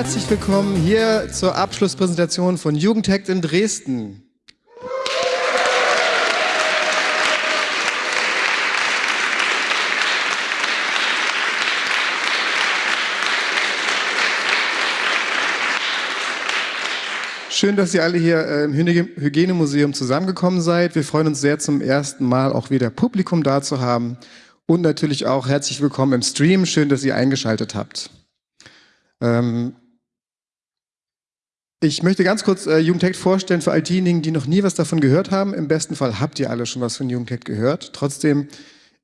herzlich willkommen hier zur Abschlusspräsentation von Jugendhackt in Dresden. Schön, dass ihr alle hier äh, im Hygienemuseum zusammengekommen seid. Wir freuen uns sehr, zum ersten Mal auch wieder Publikum da zu haben. Und natürlich auch herzlich willkommen im Stream. Schön, dass ihr eingeschaltet habt. Ähm ich möchte ganz kurz äh, Jugendhack vorstellen für all diejenigen, die noch nie was davon gehört haben. Im besten Fall habt ihr alle schon was von Jugendhack gehört. Trotzdem,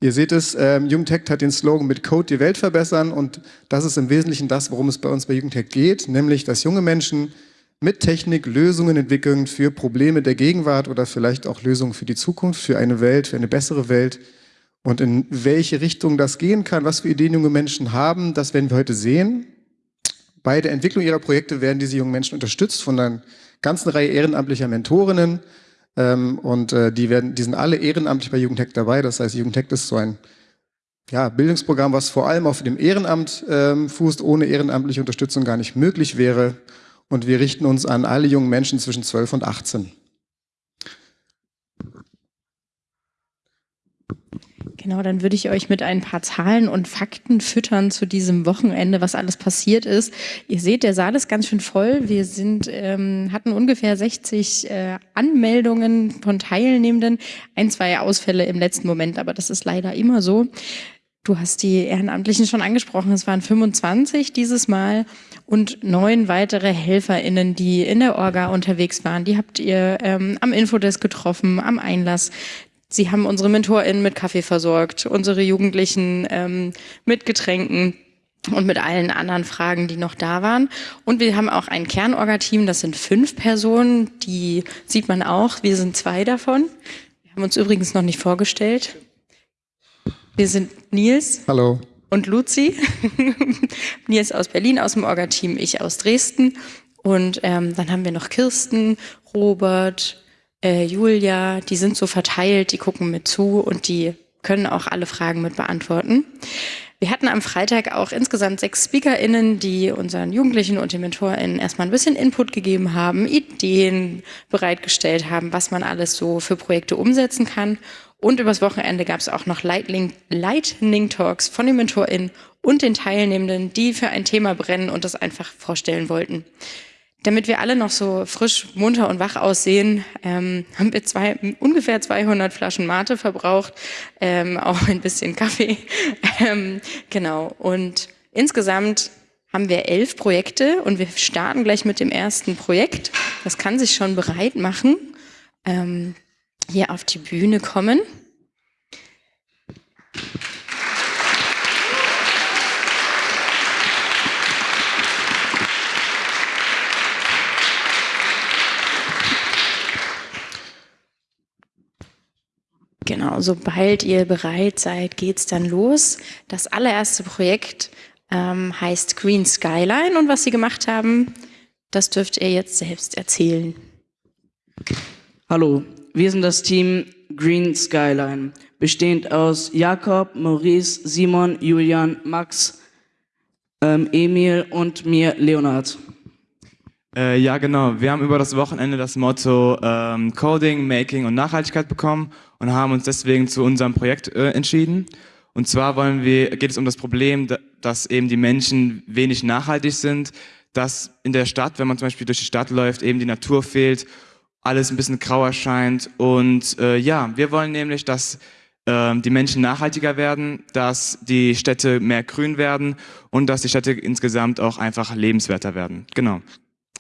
ihr seht es, äh, Jugendhack hat den Slogan mit Code die Welt verbessern und das ist im Wesentlichen das, worum es bei uns bei Jugendhack geht, nämlich, dass junge Menschen mit Technik Lösungen entwickeln für Probleme der Gegenwart oder vielleicht auch Lösungen für die Zukunft, für eine Welt, für eine bessere Welt. Und in welche Richtung das gehen kann, was für Ideen junge Menschen haben, das werden wir heute sehen. Bei der Entwicklung ihrer Projekte werden diese jungen Menschen unterstützt von einer ganzen Reihe ehrenamtlicher Mentorinnen. Ähm, und äh, die, werden, die sind alle ehrenamtlich bei Jugendhack dabei. Das heißt, Jugendhack ist so ein ja, Bildungsprogramm, was vor allem auf dem Ehrenamt ähm, fußt, ohne ehrenamtliche Unterstützung gar nicht möglich wäre und wir richten uns an alle jungen Menschen zwischen 12 und 18. Genau, dann würde ich euch mit ein paar Zahlen und Fakten füttern zu diesem Wochenende, was alles passiert ist. Ihr seht, der Saal ist ganz schön voll. Wir sind, ähm, hatten ungefähr 60 äh, Anmeldungen von Teilnehmenden, ein, zwei Ausfälle im letzten Moment, aber das ist leider immer so. Du hast die Ehrenamtlichen schon angesprochen, es waren 25 dieses Mal und neun weitere HelferInnen, die in der Orga unterwegs waren. Die habt ihr ähm, am Infodesk getroffen, am Einlass. Sie haben unsere MentorInnen mit Kaffee versorgt, unsere Jugendlichen ähm, mit Getränken und mit allen anderen Fragen, die noch da waren. Und wir haben auch ein Kernorga-Team, das sind fünf Personen, die sieht man auch, wir sind zwei davon. Wir haben uns übrigens noch nicht vorgestellt. Wir sind Nils. Hallo und Luzi. Nils aus Berlin aus dem Orga-Team, ich aus Dresden. Und ähm, dann haben wir noch Kirsten, Robert, äh, Julia, die sind so verteilt, die gucken mit zu und die können auch alle Fragen mit beantworten. Wir hatten am Freitag auch insgesamt sechs SpeakerInnen, die unseren Jugendlichen und den MentorInnen erstmal ein bisschen Input gegeben haben, Ideen bereitgestellt haben, was man alles so für Projekte umsetzen kann. Und übers Wochenende gab es auch noch Lightning, Lightning Talks von den MentorInnen und den Teilnehmenden, die für ein Thema brennen und das einfach vorstellen wollten. Damit wir alle noch so frisch, munter und wach aussehen, ähm, haben wir zwei, ungefähr 200 Flaschen Mate verbraucht, ähm, auch ein bisschen Kaffee. ähm, genau. Und insgesamt haben wir elf Projekte und wir starten gleich mit dem ersten Projekt. Das kann sich schon bereit machen. Ähm, hier auf die Bühne kommen. Genau, sobald ihr bereit seid, geht's dann los. Das allererste Projekt ähm, heißt Green Skyline und was sie gemacht haben, das dürft ihr jetzt selbst erzählen. Hallo, wir sind das Team Green Skyline, bestehend aus Jakob, Maurice, Simon, Julian, Max, ähm, Emil und mir, Leonard. Äh, ja, genau. Wir haben über das Wochenende das Motto ähm, Coding, Making und Nachhaltigkeit bekommen und haben uns deswegen zu unserem Projekt äh, entschieden. Und zwar wollen wir, geht es um das Problem, dass eben die Menschen wenig nachhaltig sind, dass in der Stadt, wenn man zum Beispiel durch die Stadt läuft, eben die Natur fehlt alles ein bisschen grau erscheint. Und äh, ja, wir wollen nämlich, dass äh, die Menschen nachhaltiger werden, dass die Städte mehr grün werden und dass die Städte insgesamt auch einfach lebenswerter werden. Genau.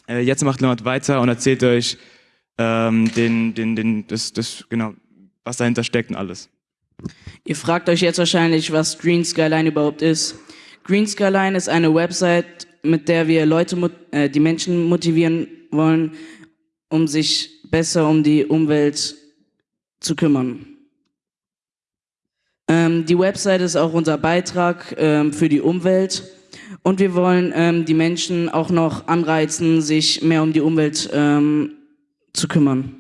Äh, jetzt macht Leonard weiter und erzählt euch ähm, den, den, den, das, das, genau, was dahinter steckt und alles. Ihr fragt euch jetzt wahrscheinlich, was Green Skyline überhaupt ist. Green Skyline ist eine Website, mit der wir Leute, äh, die Menschen motivieren wollen, um sich besser um die Umwelt zu kümmern. Ähm, die Website ist auch unser Beitrag ähm, für die Umwelt und wir wollen ähm, die Menschen auch noch anreizen, sich mehr um die Umwelt ähm, zu kümmern.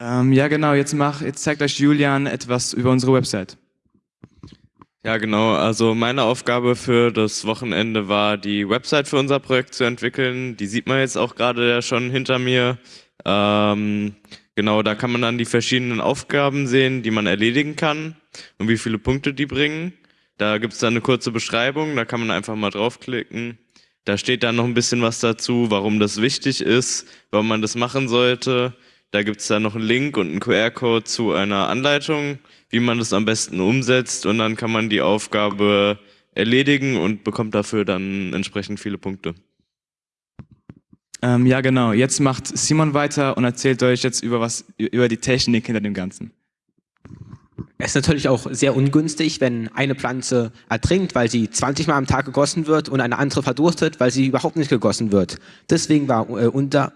Ähm, ja genau, jetzt, mach, jetzt zeigt euch Julian etwas über unsere Website. Ja, genau. Also meine Aufgabe für das Wochenende war, die Website für unser Projekt zu entwickeln. Die sieht man jetzt auch gerade ja schon hinter mir. Ähm, genau, da kann man dann die verschiedenen Aufgaben sehen, die man erledigen kann und wie viele Punkte die bringen. Da gibt es dann eine kurze Beschreibung, da kann man einfach mal draufklicken. Da steht dann noch ein bisschen was dazu, warum das wichtig ist, warum man das machen sollte. Da gibt es dann noch einen Link und einen QR-Code zu einer Anleitung, wie man das am besten umsetzt und dann kann man die Aufgabe erledigen und bekommt dafür dann entsprechend viele Punkte. Ähm, ja, genau. Jetzt macht Simon weiter und erzählt euch jetzt über was über die Technik hinter dem Ganzen. Es ist natürlich auch sehr ungünstig, wenn eine Pflanze ertrinkt, weil sie 20 Mal am Tag gegossen wird und eine andere verdurstet, weil sie überhaupt nicht gegossen wird. Deswegen war äh, unser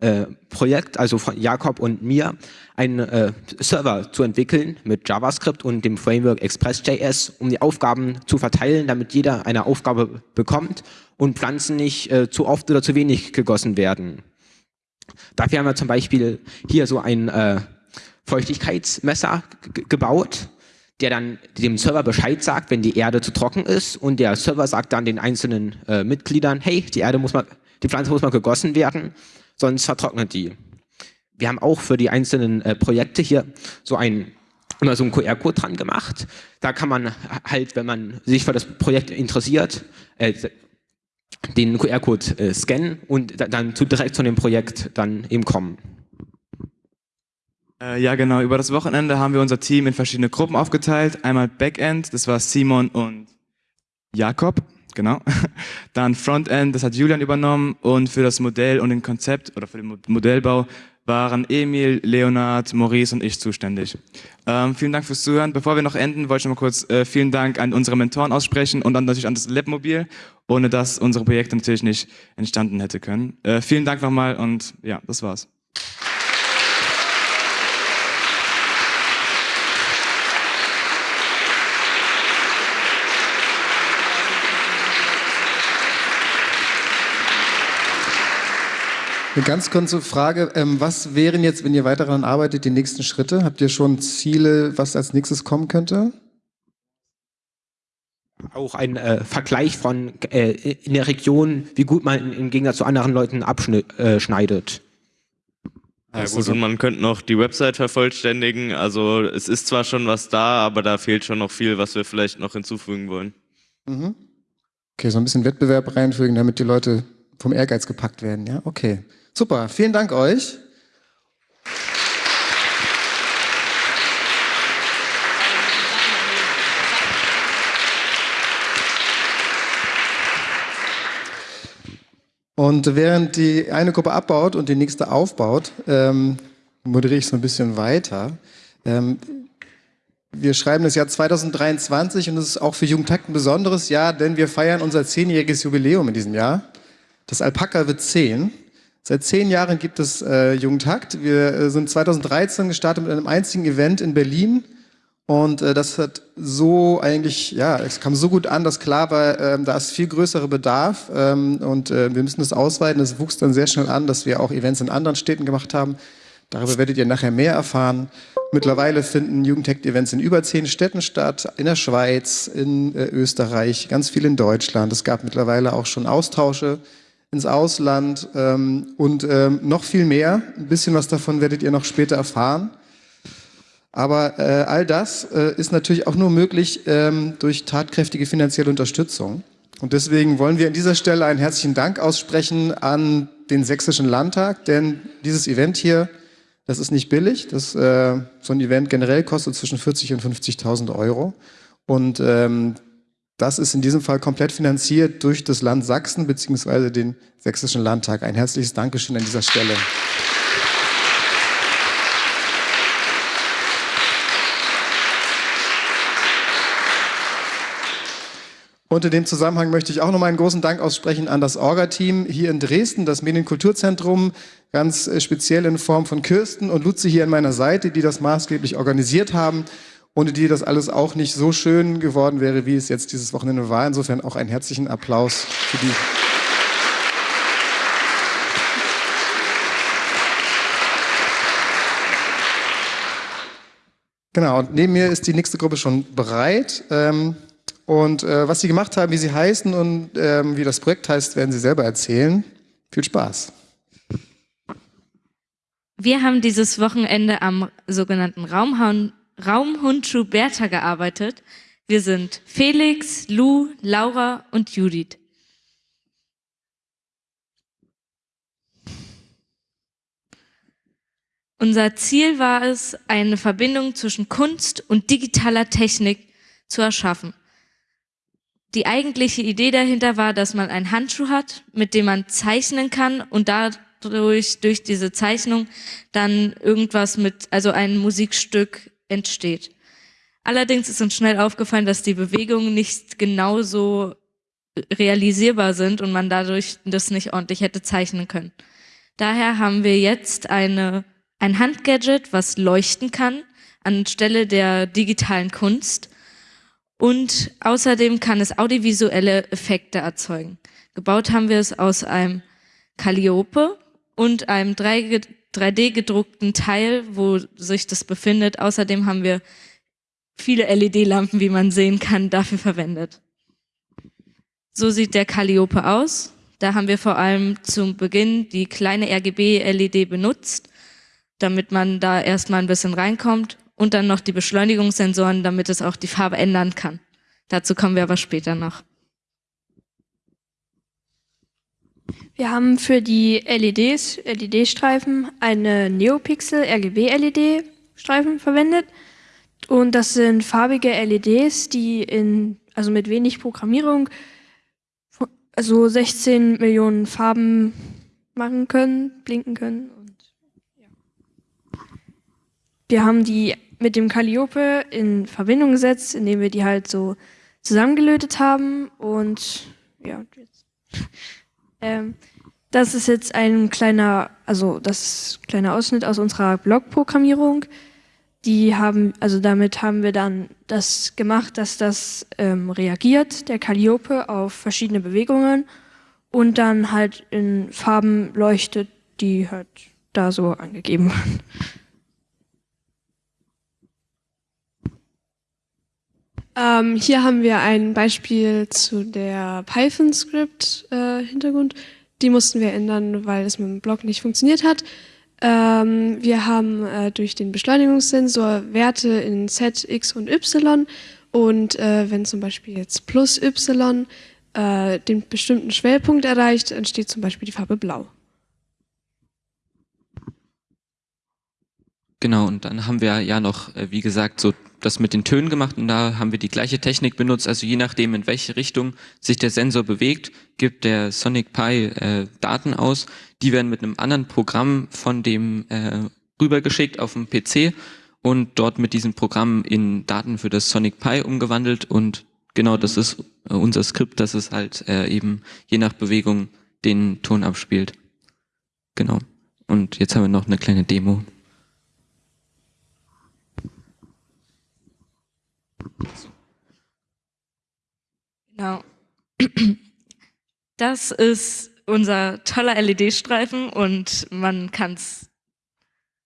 äh, Projekt, also von Jakob und mir, einen äh, Server zu entwickeln mit JavaScript und dem Framework Express.js, um die Aufgaben zu verteilen, damit jeder eine Aufgabe bekommt und Pflanzen nicht äh, zu oft oder zu wenig gegossen werden. Dafür haben wir zum Beispiel hier so ein äh, Feuchtigkeitsmesser gebaut, der dann dem Server Bescheid sagt, wenn die Erde zu trocken ist und der Server sagt dann den einzelnen äh, Mitgliedern, hey, die Erde muss mal, die Pflanze muss mal gegossen werden, sonst vertrocknet die. Wir haben auch für die einzelnen äh, Projekte hier so ein immer so einen QR-Code dran gemacht. Da kann man halt, wenn man sich für das Projekt interessiert, äh, den QR-Code äh, scannen und dann zu direkt von dem Projekt dann eben kommen. Äh, ja, genau. Über das Wochenende haben wir unser Team in verschiedene Gruppen aufgeteilt. Einmal Backend, das war Simon und Jakob, genau. Dann Frontend, das hat Julian übernommen. Und für das Modell und den Konzept oder für den Modellbau waren Emil, Leonard, Maurice und ich zuständig. Ähm, vielen Dank fürs Zuhören. Bevor wir noch enden, wollte ich noch mal kurz äh, vielen Dank an unsere Mentoren aussprechen und dann natürlich an das Labmobil, ohne das unsere Projekte natürlich nicht entstanden hätte können. Äh, vielen Dank nochmal und ja, das war's. Eine ganz kurze Frage. Ähm, was wären jetzt, wenn ihr weiter daran arbeitet, die nächsten Schritte? Habt ihr schon Ziele, was als nächstes kommen könnte? Auch ein äh, Vergleich von äh, in der Region, wie gut man im Gegensatz zu anderen Leuten abschneidet. Äh, ja gut, und man könnte noch die Website vervollständigen. Also es ist zwar schon was da, aber da fehlt schon noch viel, was wir vielleicht noch hinzufügen wollen. Mhm. Okay, so ein bisschen Wettbewerb reinfügen, damit die Leute vom Ehrgeiz gepackt werden. Ja, okay. Super, vielen Dank euch. Und während die eine Gruppe abbaut und die nächste aufbaut, ähm, moderiere ich so ein bisschen weiter. Ähm, wir schreiben das Jahr 2023 und es ist auch für Jugendtakt ein besonderes Jahr, denn wir feiern unser zehnjähriges Jubiläum in diesem Jahr. Das Alpaka wird zehn. Seit zehn Jahren gibt es äh, Jugendhakt. Wir äh, sind 2013 gestartet mit einem einzigen Event in Berlin. Und äh, das hat so eigentlich, ja, es kam so gut an, dass klar war, äh, da ist viel größerer Bedarf ähm, und äh, wir müssen das ausweiten. Es wuchs dann sehr schnell an, dass wir auch Events in anderen Städten gemacht haben. Darüber werdet ihr nachher mehr erfahren. Mittlerweile finden Jugendhackt-Events in über zehn Städten statt, in der Schweiz, in äh, Österreich, ganz viel in Deutschland. Es gab mittlerweile auch schon Austausche ins Ausland ähm, und ähm, noch viel mehr. Ein bisschen was davon werdet ihr noch später erfahren. Aber äh, all das äh, ist natürlich auch nur möglich ähm, durch tatkräftige finanzielle Unterstützung. Und deswegen wollen wir an dieser Stelle einen herzlichen Dank aussprechen an den Sächsischen Landtag, denn dieses Event hier, das ist nicht billig. Das, äh, so ein Event generell kostet zwischen 40 und 50.000 Euro. Und ähm, das ist in diesem Fall komplett finanziert durch das Land Sachsen bzw. den Sächsischen Landtag. Ein herzliches Dankeschön an dieser Stelle. Und in dem Zusammenhang möchte ich auch nochmal einen großen Dank aussprechen an das Orga-Team hier in Dresden, das Medienkulturzentrum, ganz äh, speziell in Form von Kirsten und Luzi hier an meiner Seite, die das maßgeblich organisiert haben ohne die das alles auch nicht so schön geworden wäre, wie es jetzt dieses Wochenende war. Insofern auch einen herzlichen Applaus für die. Genau, und neben mir ist die nächste Gruppe schon bereit. Ähm, Und äh, was sie gemacht haben, wie sie heißen und ähm, wie das Projekt heißt, werden sie selber erzählen. Viel Spaß. Wir haben dieses Wochenende am sogenannten Raumhund, Bertha gearbeitet. Wir sind Felix, Lou, Laura und Judith. Unser Ziel war es, eine Verbindung zwischen Kunst und digitaler Technik zu erschaffen. Die eigentliche Idee dahinter war, dass man einen Handschuh hat, mit dem man zeichnen kann und dadurch, durch diese Zeichnung, dann irgendwas mit, also ein Musikstück entsteht. Allerdings ist uns schnell aufgefallen, dass die Bewegungen nicht genauso realisierbar sind und man dadurch das nicht ordentlich hätte zeichnen können. Daher haben wir jetzt eine ein Handgadget, was leuchten kann anstelle der digitalen Kunst. Und außerdem kann es audiovisuelle Effekte erzeugen. Gebaut haben wir es aus einem Calliope und einem 3D gedruckten Teil, wo sich das befindet. Außerdem haben wir viele LED-Lampen, wie man sehen kann, dafür verwendet. So sieht der Calliope aus. Da haben wir vor allem zum Beginn die kleine RGB-LED benutzt damit man da erstmal ein bisschen reinkommt und dann noch die Beschleunigungssensoren, damit es auch die Farbe ändern kann. Dazu kommen wir aber später noch. Wir haben für die LEDs, LED-Streifen, eine Neopixel RGB-LED-Streifen verwendet. Und das sind farbige LEDs, die in, also mit wenig Programmierung, also 16 Millionen Farben machen können, blinken können. Wir haben die mit dem Calliope in Verbindung gesetzt, indem wir die halt so zusammengelötet haben und ja, jetzt. Ähm, das ist jetzt ein kleiner, also das kleiner Ausschnitt aus unserer Blog-Programmierung. Die haben, also damit haben wir dann das gemacht, dass das ähm, reagiert, der Calliope, auf verschiedene Bewegungen und dann halt in Farben leuchtet, die halt da so angegeben waren. Ähm, hier haben wir ein Beispiel zu der Python-Script-Hintergrund. Äh, die mussten wir ändern, weil es mit dem Block nicht funktioniert hat. Ähm, wir haben äh, durch den Beschleunigungssensor Werte in Z, X und Y. Und äh, wenn zum Beispiel jetzt plus Y äh, den bestimmten Schwellpunkt erreicht, entsteht zum Beispiel die Farbe Blau. Genau, und dann haben wir ja noch, äh, wie gesagt, so das mit den Tönen gemacht und da haben wir die gleiche Technik benutzt. Also je nachdem, in welche Richtung sich der Sensor bewegt, gibt der Sonic Pi äh, Daten aus. Die werden mit einem anderen Programm von dem äh, rübergeschickt auf dem PC und dort mit diesem Programm in Daten für das Sonic Pi umgewandelt und genau das ist äh, unser Skript, dass es halt äh, eben je nach Bewegung den Ton abspielt. Genau. Und jetzt haben wir noch eine kleine Demo. Genau. Das ist unser toller LED-Streifen und man kann es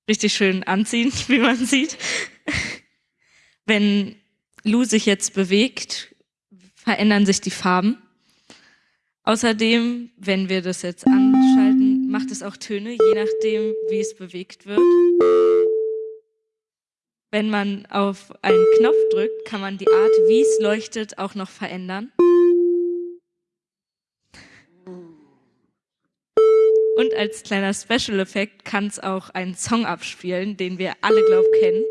richtig schön anziehen, wie man sieht. Wenn Lou sich jetzt bewegt, verändern sich die Farben. Außerdem, wenn wir das jetzt anschalten, macht es auch Töne, je nachdem, wie es bewegt wird. Wenn man auf einen Knopf drückt, kann man die Art, wie es leuchtet, auch noch verändern. Und als kleiner Special Effekt kann es auch einen Song abspielen, den wir alle, glaub, kennen.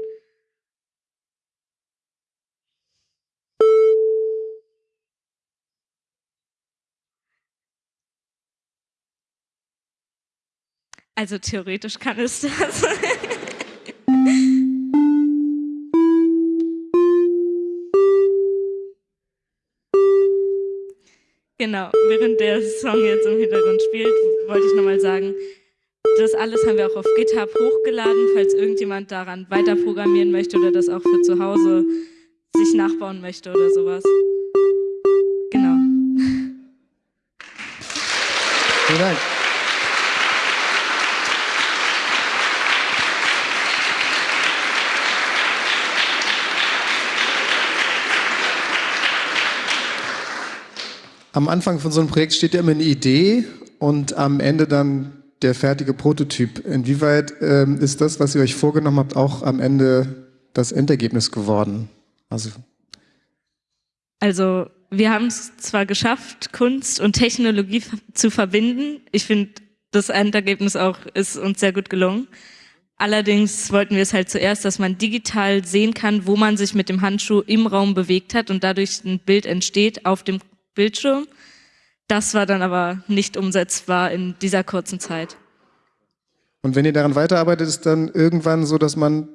Also theoretisch kann es das. Genau, während der Song jetzt im Hintergrund spielt, wollte ich nochmal sagen, das alles haben wir auch auf GitHub hochgeladen, falls irgendjemand daran weiter programmieren möchte oder das auch für zu Hause sich nachbauen möchte oder sowas. Genau. Vielen Dank. Am Anfang von so einem Projekt steht ja immer eine Idee und am Ende dann der fertige Prototyp. Inwieweit ähm, ist das, was ihr euch vorgenommen habt, auch am Ende das Endergebnis geworden? Also, Also wir haben es zwar geschafft, Kunst und Technologie zu verbinden. Ich finde, das Endergebnis auch ist uns sehr gut gelungen. Allerdings wollten wir es halt zuerst, dass man digital sehen kann, wo man sich mit dem Handschuh im Raum bewegt hat und dadurch ein Bild entsteht auf dem Bildschirm. Das war dann aber nicht umsetzbar in dieser kurzen Zeit. und wenn ihr daran weiterarbeitet, ist dann irgendwann so, dass man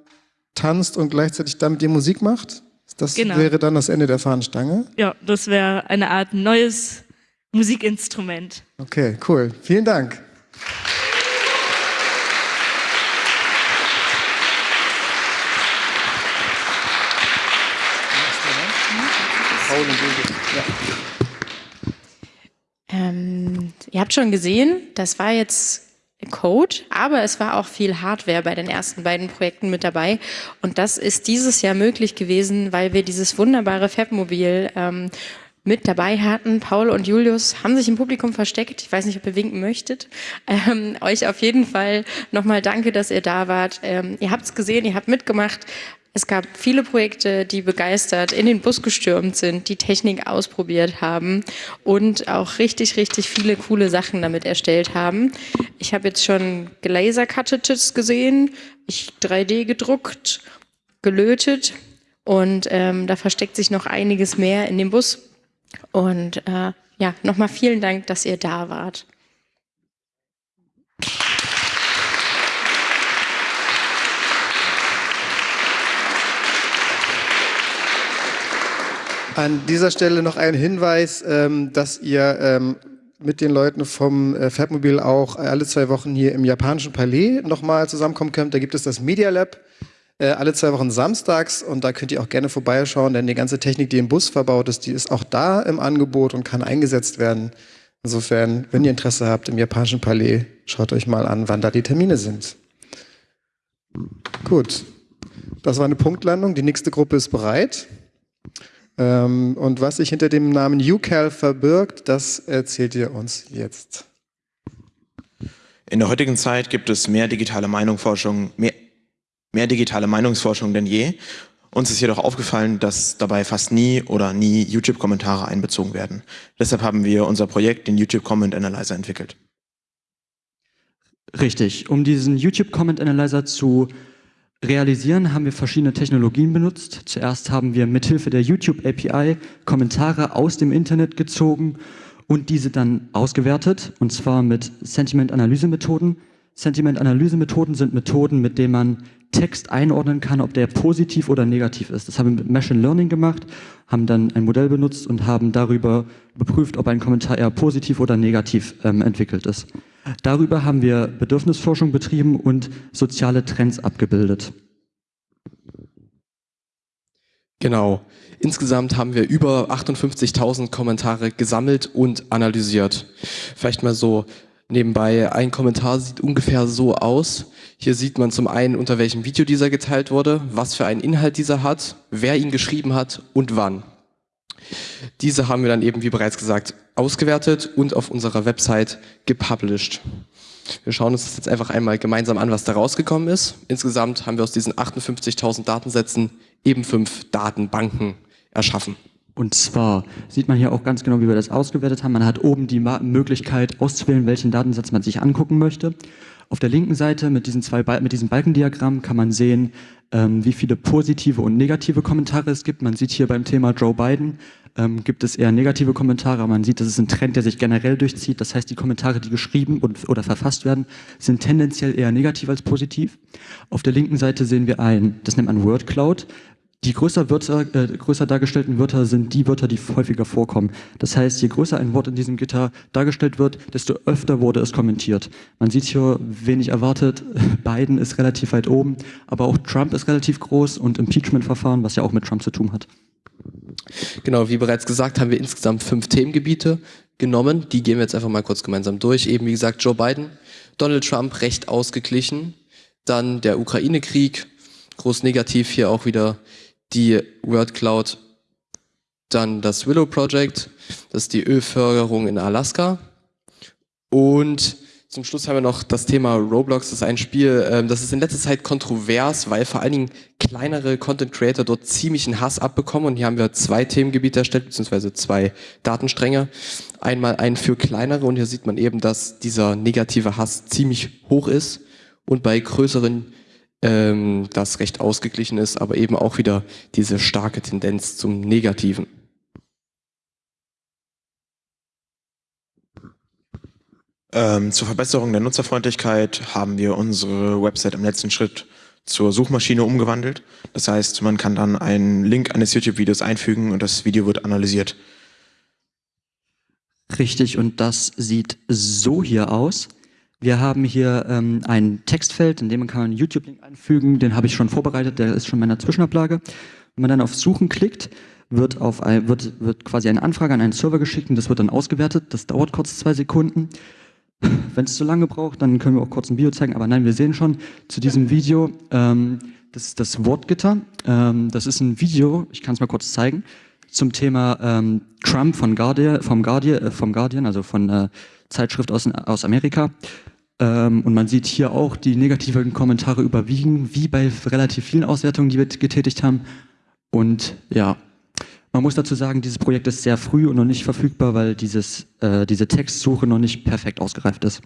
tanzt und gleichzeitig damit die Musik macht? Das Genau. wäre dann das Ende der Fahnenstange? Ja, das wäre eine Art neues Musikinstrument. Okay, cool. Vielen Dank. Ähm, ihr habt schon gesehen, das war jetzt Code, aber es war auch viel Hardware bei den ersten beiden Projekten mit dabei. Und das ist dieses Jahr möglich gewesen, weil wir dieses wunderbare Fabmobil ähm, mit dabei hatten. Paul und Julius haben sich im Publikum versteckt. Ich weiß nicht, ob ihr winken möchtet. Ähm, euch auf jeden Fall nochmal danke, dass ihr da wart. Ähm, ihr habt es gesehen, ihr habt mitgemacht. Es gab viele Projekte, die begeistert in den Bus gestürmt sind, die Technik ausprobiert haben und auch richtig, richtig viele coole Sachen damit erstellt haben. Ich habe jetzt schon Gelaser-Cartridges gesehen, ich 3D gedruckt, gelötet und ähm, da versteckt sich noch einiges mehr in dem Bus. Und äh, ja, nochmal vielen Dank, dass ihr da wart. An dieser Stelle noch ein Hinweis, ähm, dass ihr ähm, mit den Leuten vom äh, Fabmobil auch alle zwei Wochen hier im japanischen Palais nochmal zusammenkommen könnt. Da gibt es das Media Lab äh, alle zwei Wochen samstags und da könnt ihr auch gerne vorbeischauen, denn die ganze Technik, die im Bus verbaut ist, die ist auch da im Angebot und kann eingesetzt werden. Insofern, wenn ihr Interesse habt im japanischen Palais, schaut euch mal an, wann da die Termine sind. Gut, das war eine Punktlandung. Die nächste Gruppe ist bereit. Ähm, und was sich hinter dem Namen UCal verbirgt, das erzählt ihr uns jetzt. In der heutigen Zeit gibt es mehr digitale Meinungsforschung, mehr, mehr digitale Meinungsforschung denn je. Uns ist jedoch aufgefallen, dass dabei fast nie oder nie YouTube-Kommentare einbezogen werden. Deshalb haben wir unser Projekt, den YouTube Comment Analyzer, entwickelt. Richtig. Um diesen YouTube Comment Analyzer zu realisieren, haben wir verschiedene Technologien benutzt. Zuerst haben wir mithilfe der YouTube API Kommentare aus dem Internet gezogen und diese dann ausgewertet, und zwar mit Sentiment-Analyse-Methoden. Sentiment-Analyse-Methoden sind Methoden, mit denen man Text einordnen kann, ob der positiv oder negativ ist. Das haben wir mit Machine Learning gemacht, haben dann ein Modell benutzt und haben darüber überprüft, ob ein Kommentar eher positiv oder negativ ähm, entwickelt ist. Darüber haben wir Bedürfnisforschung betrieben und soziale Trends abgebildet. Genau. Insgesamt haben wir über 58.000 Kommentare gesammelt und analysiert. Vielleicht mal so nebenbei, ein Kommentar sieht ungefähr so aus. Hier sieht man zum einen, unter welchem Video dieser geteilt wurde, was für einen Inhalt dieser hat, wer ihn geschrieben hat und wann. Diese haben wir dann eben, wie bereits gesagt, ausgewertet und auf unserer Website gepublished. Wir schauen uns das jetzt einfach einmal gemeinsam an, was da rausgekommen ist. Insgesamt haben wir aus diesen 58.000 Datensätzen eben fünf Datenbanken erschaffen. Und zwar sieht man hier auch ganz genau, wie wir das ausgewertet haben. Man hat oben die Möglichkeit auszuwählen, welchen Datensatz man sich angucken möchte. Auf der linken Seite mit, diesen zwei Bal mit diesem Balkendiagramm kann man sehen, ähm, wie viele positive und negative Kommentare es gibt. Man sieht hier beim Thema Joe Biden, ähm, gibt es eher negative Kommentare. Man sieht, das ist ein Trend, der sich generell durchzieht. Das heißt, die Kommentare, die geschrieben und, oder verfasst werden, sind tendenziell eher negativ als positiv. Auf der linken Seite sehen wir ein, das nennt man Word Cloud. Die größer, Wörter, äh, größer dargestellten Wörter sind die Wörter, die häufiger vorkommen. Das heißt, je größer ein Wort in diesem Gitter dargestellt wird, desto öfter wurde es kommentiert. Man sieht hier wenig erwartet. Biden ist relativ weit oben, aber auch Trump ist relativ groß und Impeachment-Verfahren, was ja auch mit Trump zu tun hat. Genau, wie bereits gesagt, haben wir insgesamt fünf Themengebiete genommen. Die gehen wir jetzt einfach mal kurz gemeinsam durch. Eben wie gesagt, Joe Biden, Donald Trump recht ausgeglichen, dann der Ukraine-Krieg, groß negativ hier auch wieder die Word Cloud, dann das Willow Project, das ist die Ölförderung in Alaska. Und zum Schluss haben wir noch das Thema Roblox. Das ist ein Spiel, ähm, das ist in letzter Zeit kontrovers, weil vor allen Dingen kleinere Content Creator dort ziemlichen Hass abbekommen. Und hier haben wir zwei Themengebiete erstellt, beziehungsweise zwei Datenstränge. Einmal einen für kleinere und hier sieht man eben, dass dieser negative Hass ziemlich hoch ist und bei größeren ähm, das recht ausgeglichen ist, aber eben auch wieder diese starke Tendenz zum Negativen. Ähm, zur Verbesserung der Nutzerfreundlichkeit haben wir unsere Website im letzten Schritt zur Suchmaschine umgewandelt. Das heißt, man kann dann einen Link eines YouTube-Videos einfügen und das Video wird analysiert. Richtig, und das sieht so hier aus. Wir haben hier ähm, ein Textfeld, in dem man kann einen YouTube-Link einfügen. Den habe ich schon vorbereitet, der ist schon in meiner Zwischenablage. Wenn man dann auf Suchen klickt, wird, auf ein, wird, wird quasi eine Anfrage an einen Server geschickt und das wird dann ausgewertet. Das dauert kurz zwei Sekunden. Wenn es zu lange braucht, dann können wir auch kurz ein Video zeigen. Aber nein, wir sehen schon zu diesem Video, ähm, das ist das Wortgitter. Ähm, das ist ein Video, ich kann es mal kurz zeigen, zum Thema ähm, Trump von Guardian, vom, Guardian, äh, vom Guardian, also von äh, Zeitschrift aus, aus Amerika. Ähm, und man sieht hier auch, die negativen Kommentare überwiegen, wie bei relativ vielen Auswertungen, die wir getätigt haben. Und ja, man muss dazu sagen, dieses Projekt ist sehr früh und noch nicht verfügbar, weil dieses, äh, diese Textsuche noch nicht perfekt ausgereift ist.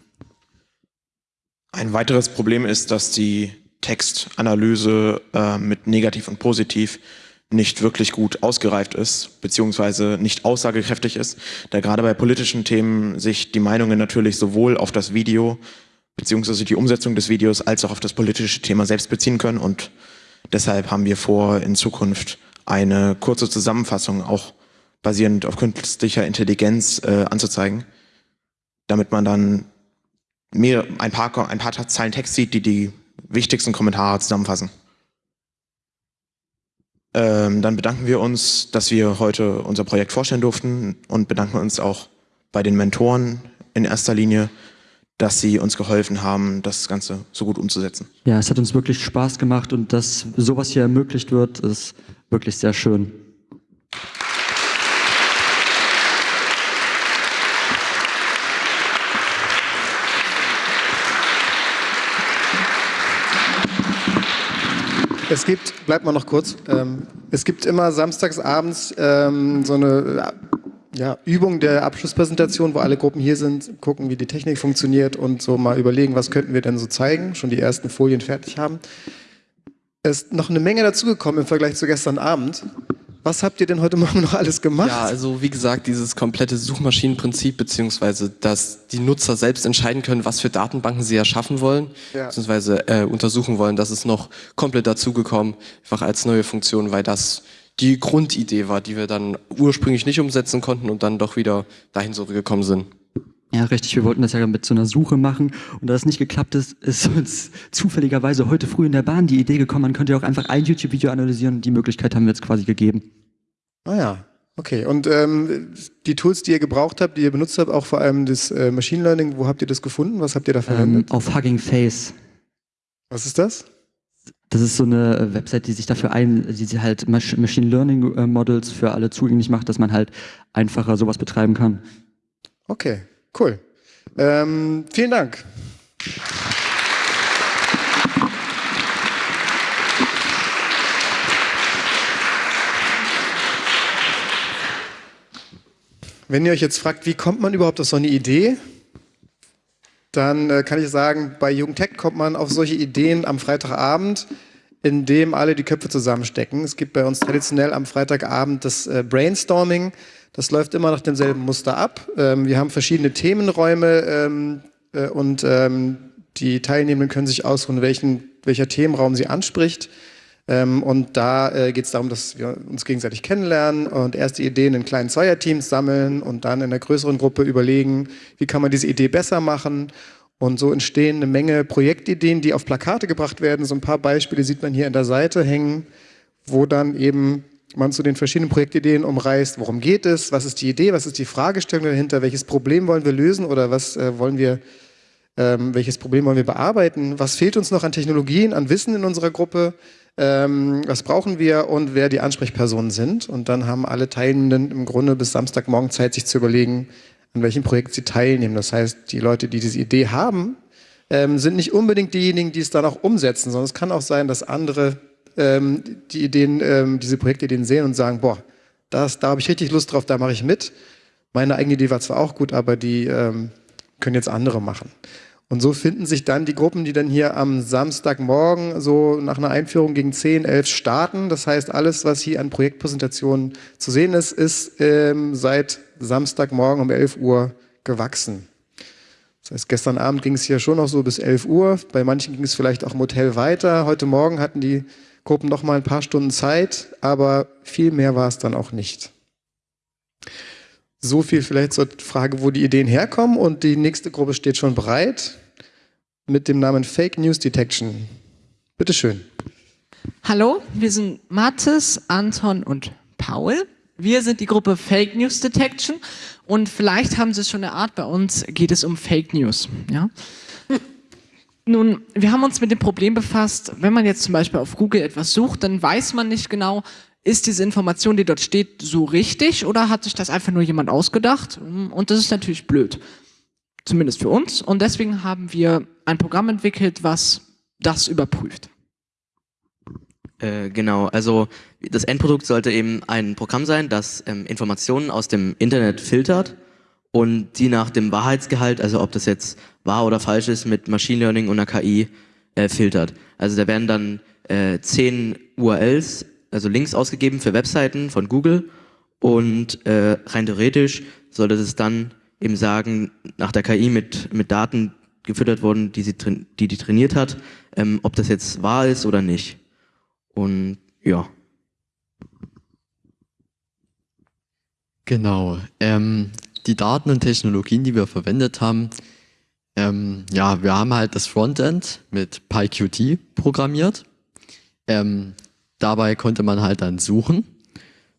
Ein weiteres Problem ist, dass die Textanalyse äh, mit negativ und positiv nicht wirklich gut ausgereift ist, beziehungsweise nicht aussagekräftig ist, da gerade bei politischen Themen sich die Meinungen natürlich sowohl auf das Video, beziehungsweise die Umsetzung des Videos, als auch auf das politische Thema selbst beziehen können und deshalb haben wir vor, in Zukunft eine kurze Zusammenfassung auch basierend auf künstlicher Intelligenz äh, anzuzeigen, damit man dann mehr, ein, paar, ein paar Zeilen Text sieht, die die wichtigsten Kommentare zusammenfassen. Ähm, dann bedanken wir uns, dass wir heute unser Projekt vorstellen durften und bedanken uns auch bei den Mentoren in erster Linie, dass sie uns geholfen haben, das Ganze so gut umzusetzen. Ja, es hat uns wirklich Spaß gemacht und dass sowas hier ermöglicht wird, ist wirklich sehr schön. Es gibt, bleibt mal noch kurz, ähm, es gibt immer samstagsabends ähm, so eine ja, Übung der Abschlusspräsentation, wo alle Gruppen hier sind, gucken, wie die Technik funktioniert und so mal überlegen, was könnten wir denn so zeigen, schon die ersten Folien fertig haben. Es ist noch eine Menge dazugekommen im Vergleich zu gestern Abend. Was habt ihr denn heute Morgen noch alles gemacht? Ja, also wie gesagt, dieses komplette Suchmaschinenprinzip, beziehungsweise dass die Nutzer selbst entscheiden können, was für Datenbanken sie erschaffen wollen, ja. beziehungsweise äh, untersuchen wollen, das ist noch komplett dazugekommen, einfach als neue Funktion, weil das die Grundidee war, die wir dann ursprünglich nicht umsetzen konnten und dann doch wieder dahin zurückgekommen sind. Ja, richtig. Wir wollten das ja mit so einer Suche machen. Und da es nicht geklappt ist, ist uns zufälligerweise heute früh in der Bahn die Idee gekommen, man könnte ja auch einfach ein YouTube-Video analysieren. Die Möglichkeit haben wir jetzt quasi gegeben. Ah ja, okay. Und ähm, die Tools, die ihr gebraucht habt, die ihr benutzt habt, auch vor allem das äh, Machine Learning, wo habt ihr das gefunden? Was habt ihr da verwendet? Ähm, auf Hugging Face. Was ist das? Das ist so eine Website, die sich dafür ein, die sie halt Machine Learning äh, Models für alle zugänglich macht, dass man halt einfacher sowas betreiben kann. Okay, cool. Ähm, vielen Dank. Wenn ihr euch jetzt fragt, wie kommt man überhaupt auf so eine Idee, dann äh, kann ich sagen, bei Jugendtech kommt man auf solche Ideen am Freitagabend, in dem alle die Köpfe zusammenstecken. Es gibt bei uns traditionell am Freitagabend das äh, Brainstorming. Das läuft immer nach demselben Muster ab. Ähm, wir haben verschiedene Themenräume ähm, äh, und ähm, die Teilnehmenden können sich ausruhen, welchen, welcher Themenraum sie anspricht. Ähm, und da äh, geht es darum, dass wir uns gegenseitig kennenlernen und erste Ideen in kleinen Zweierteams sammeln und dann in der größeren Gruppe überlegen, wie kann man diese Idee besser machen. Und so entstehen eine Menge Projektideen, die auf Plakate gebracht werden. So ein paar Beispiele sieht man hier an der Seite hängen, wo dann eben man zu den verschiedenen Projektideen umreißt, worum geht es, was ist die Idee, was ist die Fragestellung dahinter, welches Problem wollen wir lösen oder was äh, wollen wir, ähm, welches Problem wollen wir bearbeiten, was fehlt uns noch an Technologien, an Wissen in unserer Gruppe, ähm, was brauchen wir und wer die Ansprechpersonen sind. Und dann haben alle Teilnehmenden im Grunde bis Samstagmorgen Zeit, sich zu überlegen, an welchem Projekt sie teilnehmen. Das heißt, die Leute, die diese Idee haben, ähm, sind nicht unbedingt diejenigen, die es dann auch umsetzen, sondern es kann auch sein, dass andere ähm, die Ideen, ähm, diese Projektideen sehen und sagen, boah, das, da habe ich richtig Lust drauf, da mache ich mit. Meine eigene Idee war zwar auch gut, aber die ähm, können jetzt andere machen. Und so finden sich dann die Gruppen, die dann hier am Samstagmorgen so nach einer Einführung gegen 10, 11 starten. Das heißt, alles, was hier an Projektpräsentationen zu sehen ist, ist ähm, seit Samstagmorgen um 11 Uhr gewachsen. Das heißt, gestern Abend ging es hier schon noch so bis 11 Uhr. Bei manchen ging es vielleicht auch im Hotel weiter. Heute Morgen hatten die Gruppen noch mal ein paar Stunden Zeit, aber viel mehr war es dann auch nicht. So viel vielleicht zur Frage, wo die Ideen herkommen. Und die nächste Gruppe steht schon bereit mit dem Namen Fake News Detection. Bitte schön. Hallo, wir sind Mathis, Anton und Paul. Wir sind die Gruppe Fake News Detection und vielleicht haben Sie es schon erahnt, bei uns geht es um Fake News. Ja? Nun, wir haben uns mit dem Problem befasst, wenn man jetzt zum Beispiel auf Google etwas sucht, dann weiß man nicht genau, ist diese Information, die dort steht, so richtig oder hat sich das einfach nur jemand ausgedacht? Und das ist natürlich blöd. Zumindest für uns. Und deswegen haben wir ein Programm entwickelt, was das überprüft. Äh, genau, also das Endprodukt sollte eben ein Programm sein, das ähm, Informationen aus dem Internet filtert und die nach dem Wahrheitsgehalt, also ob das jetzt wahr oder falsch ist, mit Machine Learning und einer KI äh, filtert. Also da werden dann äh, zehn URLs also Links ausgegeben für Webseiten von Google und äh, rein theoretisch sollte es dann eben sagen, nach der KI mit, mit Daten gefüttert worden, die, sie die die trainiert hat, ähm, ob das jetzt wahr ist oder nicht. Und ja. Genau. Ähm, die Daten und Technologien, die wir verwendet haben, ähm, ja, wir haben halt das Frontend mit PyQt programmiert. Ähm, Dabei konnte man halt dann suchen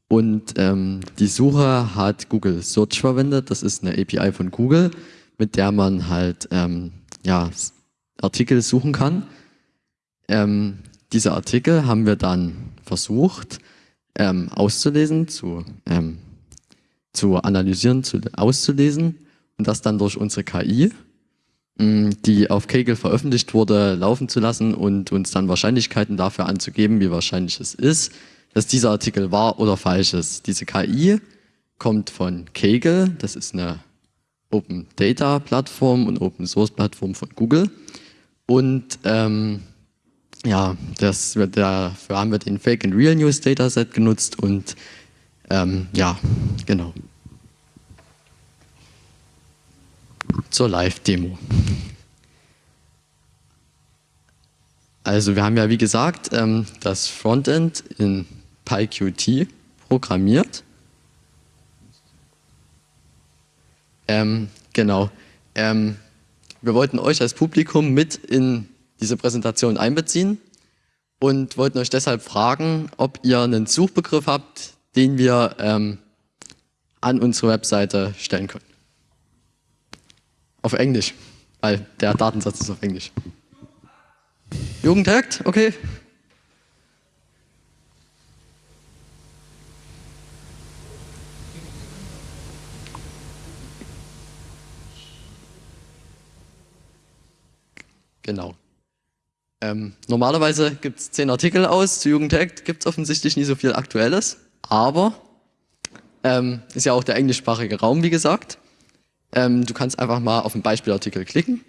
und ähm, die Suche hat Google Search verwendet. Das ist eine API von Google, mit der man halt ähm, ja, Artikel suchen kann. Ähm, diese Artikel haben wir dann versucht ähm, auszulesen, zu, zu analysieren, zu, auszulesen und das dann durch unsere KI die auf Kaggle veröffentlicht wurde, laufen zu lassen und uns dann Wahrscheinlichkeiten dafür anzugeben, wie wahrscheinlich es ist, dass dieser Artikel wahr oder falsch ist. Diese KI kommt von Kaggle, das ist eine Open Data Plattform und Open Source Plattform von Google. Und ähm, ja, das dafür haben wir den Fake and Real News Dataset genutzt und ähm, ja, genau. zur Live-Demo. Also wir haben ja wie gesagt ähm, das Frontend in PyQt programmiert. Ähm, genau. Ähm, wir wollten euch als Publikum mit in diese Präsentation einbeziehen und wollten euch deshalb fragen, ob ihr einen Suchbegriff habt, den wir ähm, an unsere Webseite stellen können. Auf Englisch, weil der Datensatz ist auf Englisch. Jugendhackt, okay. Genau. Ähm, normalerweise gibt es zehn Artikel aus, zu Jugendhackt gibt es offensichtlich nicht so viel Aktuelles, aber ähm, ist ja auch der englischsprachige Raum, wie gesagt. Ähm, du kannst einfach mal auf den Beispielartikel klicken.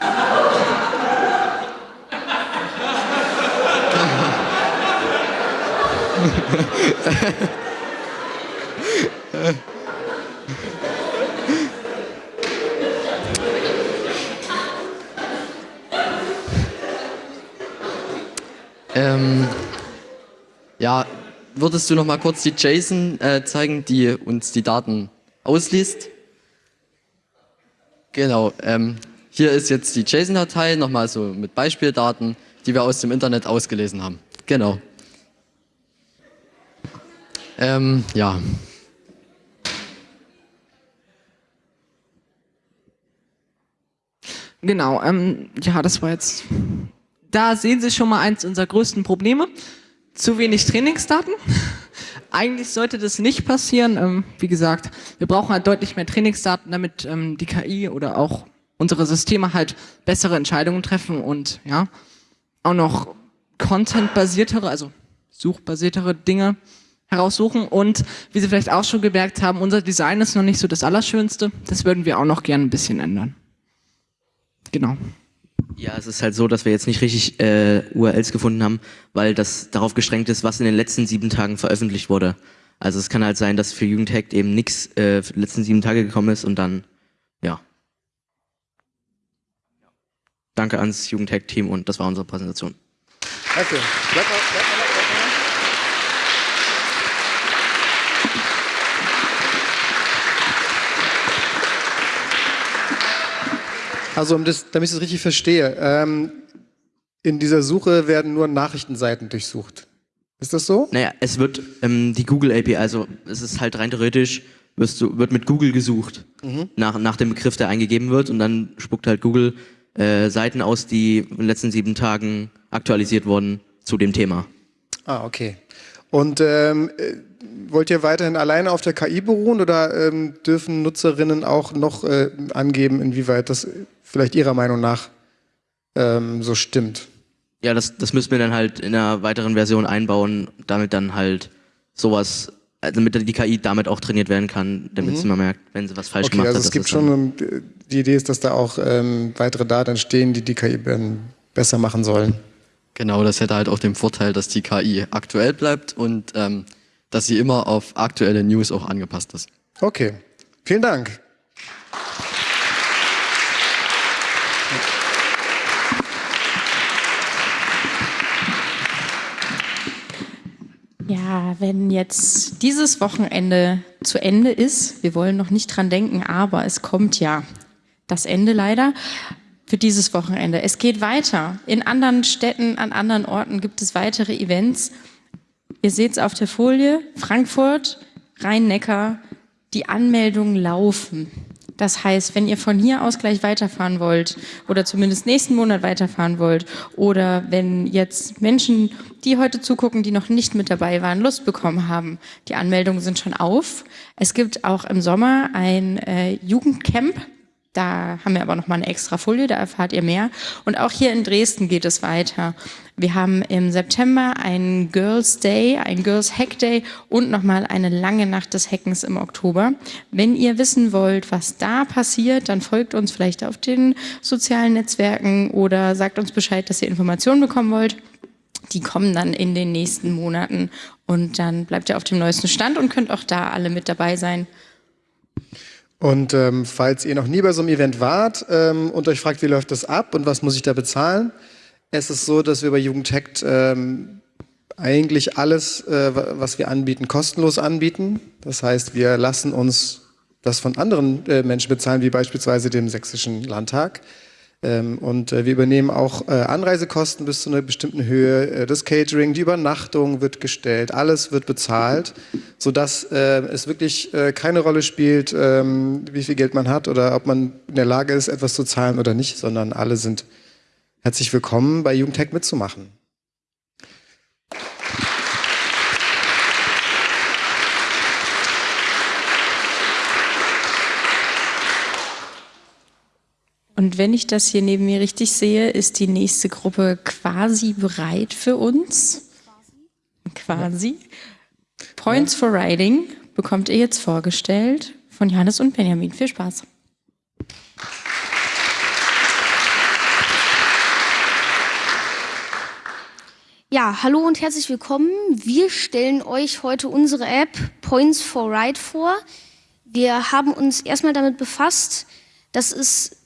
ähm, ja, würdest du noch mal kurz die JSON äh, zeigen, die uns die Daten ausliest? Genau, ähm, hier ist jetzt die JSON-Datei, nochmal so mit Beispieldaten, die wir aus dem Internet ausgelesen haben. Genau. Ähm, ja. Genau, ähm, ja, das war jetzt da sehen Sie schon mal eins unserer größten Probleme. Zu wenig Trainingsdaten. Eigentlich sollte das nicht passieren. Ähm, wie gesagt, wir brauchen halt deutlich mehr Trainingsdaten, damit ähm, die KI oder auch unsere Systeme halt bessere Entscheidungen treffen und ja, auch noch Content-basiertere, also suchbasiertere Dinge heraussuchen. Und wie Sie vielleicht auch schon gemerkt haben, unser Design ist noch nicht so das Allerschönste. Das würden wir auch noch gerne ein bisschen ändern. Genau. Ja, es ist halt so, dass wir jetzt nicht richtig äh, URLs gefunden haben, weil das darauf gestrengt ist, was in den letzten sieben Tagen veröffentlicht wurde. Also es kann halt sein, dass für Jugendhack eben nichts äh, für die letzten sieben Tage gekommen ist und dann, ja. Danke ans Jugendhack-Team und das war unsere Präsentation. Danke. Bleib mal, bleib mal, Also, um das, damit ich es richtig verstehe, ähm, in dieser Suche werden nur Nachrichtenseiten durchsucht. Ist das so? Naja, es wird ähm, die Google API, also es ist halt rein theoretisch, du, wird mit Google gesucht Mhm. nach, nach dem Begriff, der eingegeben wird und dann spuckt halt Google äh, Seiten aus, die in den letzten sieben Tagen aktualisiert wurden zu dem Thema. Ah, okay. Und ähm, äh, wollt ihr weiterhin alleine auf der KI beruhen oder ähm, dürfen Nutzerinnen auch noch äh, angeben, inwieweit das vielleicht ihrer Meinung nach ähm, so stimmt? Ja, das, das müssen wir dann halt in einer weiteren Version einbauen, damit dann halt sowas, also damit die KI damit auch trainiert werden kann, damit Mhm. sie mal merkt, wenn sie was falsch okay, gemacht also hat. es dass gibt schon, die Idee ist, dass da auch ähm, weitere Daten entstehen, die die KI besser machen sollen. Genau, das hätte halt auch den Vorteil, dass die KI aktuell bleibt und ähm, dass sie immer auf aktuelle News auch angepasst ist. Okay, vielen Dank. Wenn jetzt dieses Wochenende zu Ende ist, wir wollen noch nicht dran denken, aber es kommt ja das Ende leider für dieses Wochenende. Es geht weiter. In anderen Städten, an anderen Orten gibt es weitere Events. Ihr seht es auf der Folie. Frankfurt, Rhein-Neckar, die Anmeldungen laufen. Das heißt, wenn ihr von hier aus gleich weiterfahren wollt oder zumindest nächsten Monat weiterfahren wollt oder wenn jetzt Menschen, die heute zugucken, die noch nicht mit dabei waren, Lust bekommen haben, die Anmeldungen sind schon auf. Es gibt auch im Sommer ein äh, Jugendcamp. Da haben wir aber noch mal eine extra Folie, da erfahrt ihr mehr. Und auch hier in Dresden geht es weiter. Wir haben im September einen Girls Day, einen Girls Hack Day und noch mal eine lange Nacht des Hackens im Oktober. Wenn ihr wissen wollt, was da passiert, dann folgt uns vielleicht auf den sozialen Netzwerken oder sagt uns Bescheid, dass ihr Informationen bekommen wollt. Die kommen dann in den nächsten Monaten und dann bleibt ihr auf dem neuesten Stand und könnt auch da alle mit dabei sein. Und ähm, falls ihr noch nie bei so einem Event wart ähm, und euch fragt, wie läuft das ab und was muss ich da bezahlen, es ist so, dass wir bei Jugendhackt ähm, eigentlich alles, äh, wa- was wir anbieten, kostenlos anbieten. Das heißt, wir lassen uns das von anderen äh, Menschen bezahlen, wie beispielsweise dem Sächsischen Landtag. Ähm, und äh, wir übernehmen auch äh, Anreisekosten bis zu einer bestimmten Höhe, äh, das Catering, die Übernachtung wird gestellt, alles wird bezahlt, sodass äh, es wirklich keine Rolle spielt, ähm, wie viel Geld man hat oder ob man in der Lage ist, etwas zu zahlen oder nicht, sondern alle sind herzlich willkommen, bei Jugendtech mitzumachen. Und wenn ich das hier neben mir richtig sehe, ist die nächste Gruppe quasi bereit für uns. Quasi. Points for Riding bekommt ihr jetzt vorgestellt von Johannes und Benjamin. Viel Spaß. Ja, hallo und herzlich willkommen. Wir stellen euch heute unsere App Points for Ride vor. Wir haben uns erstmal damit befasst, dass es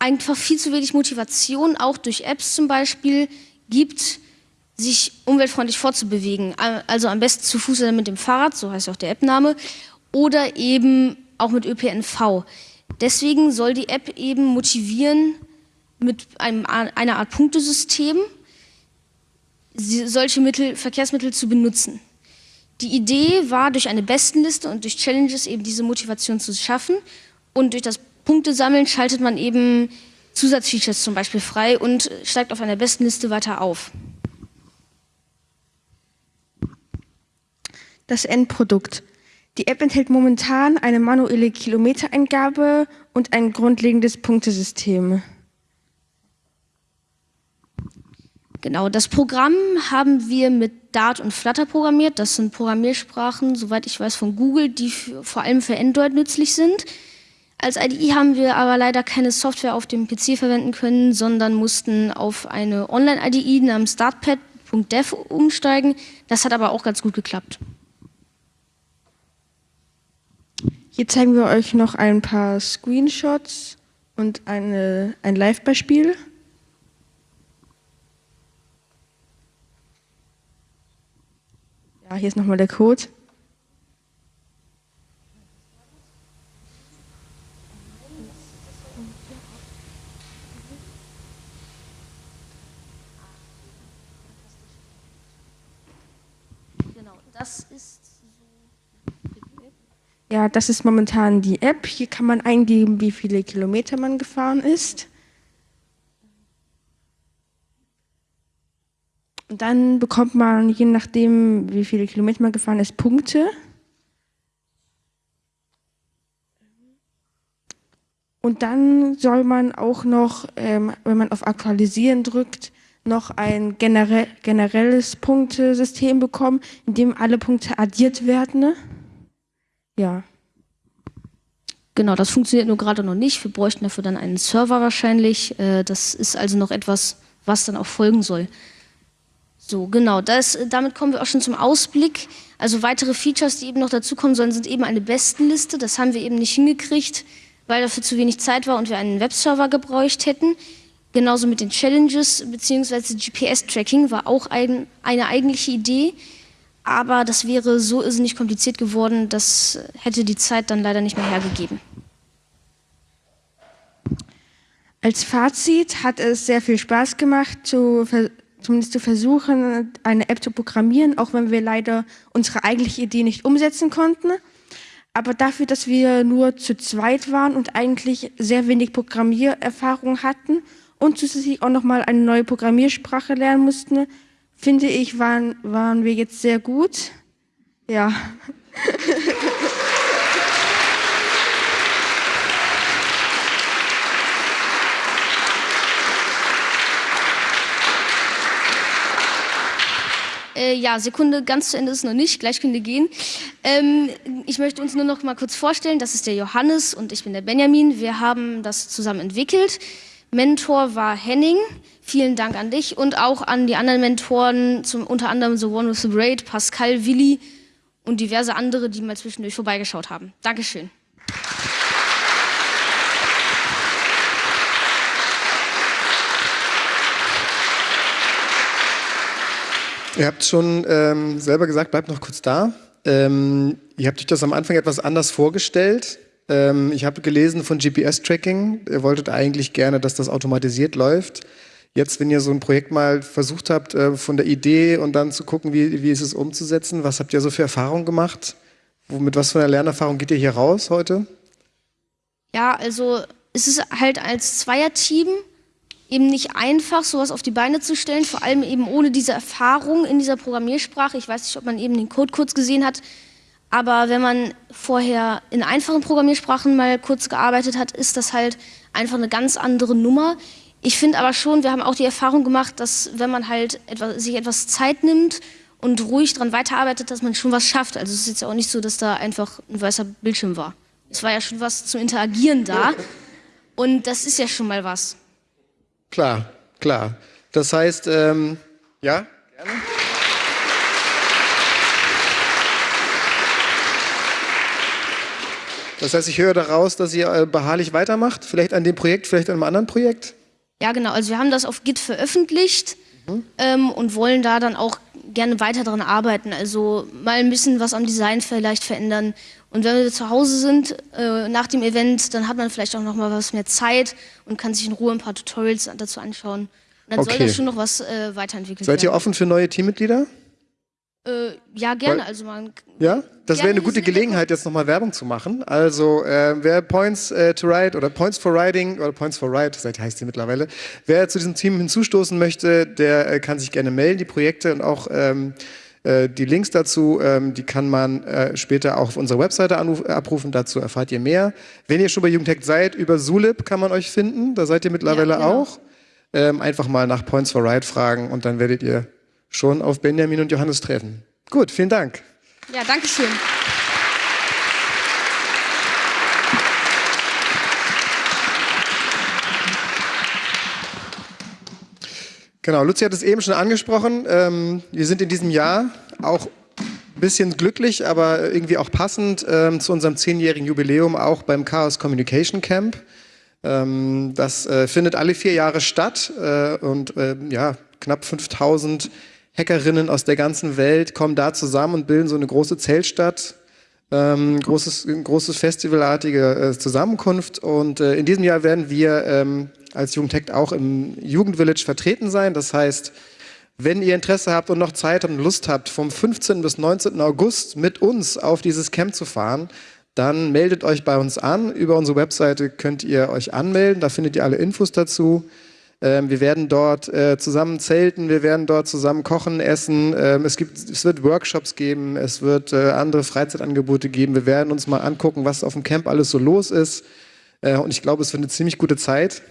einfach viel zu wenig Motivation, auch durch Apps zum Beispiel, gibt, sich umweltfreundlich fortzubewegen. Also am besten zu Fuß oder mit dem Fahrrad, so heißt auch der Appname, oder eben auch mit ÖPNV. Deswegen soll die App eben motivieren mit einem, einer Art Punktesystem, solche Mittel, Verkehrsmittel zu benutzen. Die Idee war, durch eine Bestenliste und durch Challenges eben diese Motivation zu schaffen. Und durch das Punktesammeln schaltet man eben Zusatzfeatures zum Beispiel frei und steigt auf einer besten Liste weiter auf. Das Endprodukt. Die App enthält momentan eine manuelle Kilometereingabe und ein grundlegendes Punktesystem. Genau, das Programm haben wir mit Dart und Flutter programmiert. Das sind Programmiersprachen, soweit ich weiß, von Google, die vor allem für Android nützlich sind. Als IDE haben wir aber leider keine Software auf dem PC verwenden können, sondern mussten auf eine Online-IDE namens Dartpad.dev umsteigen. Das hat aber auch ganz gut geklappt. Hier zeigen wir euch noch ein paar Screenshots und eine, ein Live-Beispiel. Ja, hier ist nochmal der Code. Das ist Ja, das ist momentan die App. Hier kann man eingeben, wie viele Kilometer man gefahren ist. Und dann bekommt man, je nachdem, wie viele Kilometer man gefahren ist, Punkte. Und dann soll man auch noch, ähm, wenn man auf Aktualisieren drückt, noch ein generell, generelles Punktesystem bekommen, in dem alle Punkte addiert werden. Ne? Ja. Genau, das funktioniert nur gerade noch nicht. Wir bräuchten dafür dann einen Server wahrscheinlich. Äh, das ist also noch etwas, was dann auch folgen soll. So, genau, das, damit kommen wir auch schon zum Ausblick. Also weitere Features, die eben noch dazukommen sollen, sind eben eine Bestenliste. Das haben wir eben nicht hingekriegt, weil dafür zu wenig Zeit war und wir einen Webserver gebraucht hätten. Genauso mit den Challenges bzw. GPS-Tracking war auch ein, eine eigentliche Idee. Aber das wäre so irrsinnig kompliziert geworden, das hätte die Zeit dann leider nicht mehr hergegeben. Als Fazit hat es sehr viel Spaß gemacht, zu, zumindest zu versuchen, eine App zu programmieren, auch wenn wir leider unsere eigentliche Idee nicht umsetzen konnten. Aber dafür, dass wir nur zu zweit waren und eigentlich sehr wenig Programmiererfahrung hatten und zusätzlich auch nochmal eine neue Programmiersprache lernen mussten, finde ich, waren, waren wir jetzt sehr gut. Ja. Äh, ja, Sekunde, ganz zu Ende ist noch nicht, gleich können wir gehen. Ähm, ich möchte uns nur noch mal kurz vorstellen, das ist der Johannes und ich bin der Benjamin. Wir haben das zusammen entwickelt. Mentor war Henning. Vielen Dank an dich und auch an die anderen Mentoren, zum, unter anderem The One with the Braid, Pascal, Willi und diverse andere, die mal zwischendurch vorbeigeschaut haben. Dankeschön. Ihr habt schon ähm, selber gesagt, bleibt noch kurz da. Ähm, ihr habt euch das am Anfang etwas anders vorgestellt. Ähm, ich habe gelesen von GPS-Tracking. Ihr wolltet eigentlich gerne, dass das automatisiert läuft. Jetzt, wenn ihr so ein Projekt mal versucht habt, äh, von der Idee und dann zu gucken, wie, wie ist es umzusetzen, was habt ihr so für Erfahrungen gemacht? Mit was für einer Lernerfahrung geht ihr hier raus heute? Ja, also es ist halt als Zweierteam eben nicht einfach, sowas auf die Beine zu stellen, vor allem eben ohne diese Erfahrung in dieser Programmiersprache. Ich weiß nicht, ob man eben den Code kurz gesehen hat, aber wenn man vorher in einfachen Programmiersprachen mal kurz gearbeitet hat, ist das halt einfach eine ganz andere Nummer. Ich finde aber schon, wir haben auch die Erfahrung gemacht, dass wenn man halt etwas, sich etwas Zeit nimmt und ruhig daran weiterarbeitet, dass man schon was schafft. Also es ist jetzt auch nicht so, dass da einfach ein weißer Bildschirm war. Es war ja schon was zum Interagieren da und das ist ja schon mal was. Klar, klar. Das heißt, ähm, ja, gerne. Das heißt, ich höre daraus, dass ihr äh, beharrlich weitermacht, vielleicht an dem Projekt, vielleicht an einem anderen Projekt? Ja, genau. Also wir haben das auf Git veröffentlicht mhm. ähm, und wollen da dann auch gerne weiter daran arbeiten. Also mal ein bisschen was am Design vielleicht verändern. Und wenn wir zu Hause sind äh, nach dem Event, dann hat man vielleicht auch noch mal was mehr Zeit und kann sich in Ruhe ein paar Tutorials dazu anschauen. Und dann okay. soll das schon noch was äh, weiterentwickelt Seid werden. ihr offen für neue Teammitglieder? Äh, ja, gerne. Weil- also man, Ja, das wäre eine gute Gelegenheit, jetzt nochmal Werbung zu machen. Also, äh, wer Points äh, to Write oder Points for Writing oder Points for Write, seit heißt die mittlerweile, wer zu diesem Team hinzustoßen möchte, der äh, kann sich gerne melden. Die Projekte und auch ähm, äh, die Links dazu, ähm, die kann man äh, später auch auf unserer Webseite anruf, abrufen. Dazu erfahrt ihr mehr. Wenn ihr schon bei Jugendhack seid, über Zulip kann man euch finden. Da seid ihr mittlerweile genau. auch. Ähm, einfach mal nach Points for Write fragen und dann werdet ihr schon auf Benjamin und Johannes treffen. Gut, vielen Dank. Ja, danke schön. Genau, Luzi hat es eben schon angesprochen. Ähm, wir sind in diesem Jahr auch ein bisschen glücklich, aber irgendwie auch passend ähm, zu unserem zehnjährigen Jubiläum auch beim Chaos Communication Camp. Ähm, das äh, findet alle vier Jahre statt äh, und äh, ja, knapp 5000 Hackerinnen aus der ganzen Welt kommen da zusammen und bilden so eine große Zeltstadt. Ähm, großes, großes festivalartige äh, Zusammenkunft und äh, in diesem Jahr werden wir ähm, als Jugendtech auch im Jugendvillage vertreten sein. Das heißt, wenn ihr Interesse habt und noch Zeit und Lust habt, vom 15. bis 19. August mit uns auf dieses Camp zu fahren, dann meldet euch bei uns an. Über unsere Webseite könnt ihr euch anmelden, da findet ihr alle Infos dazu. Ähm, wir werden dort äh, zusammen zelten, wir werden dort zusammen kochen, essen. Ähm, es, gibt, es wird Workshops geben, es wird äh, andere Freizeitangebote geben. Wir werden uns mal angucken, was auf dem Camp alles so los ist. Äh, und ich glaube, es wird eine ziemlich gute Zeit.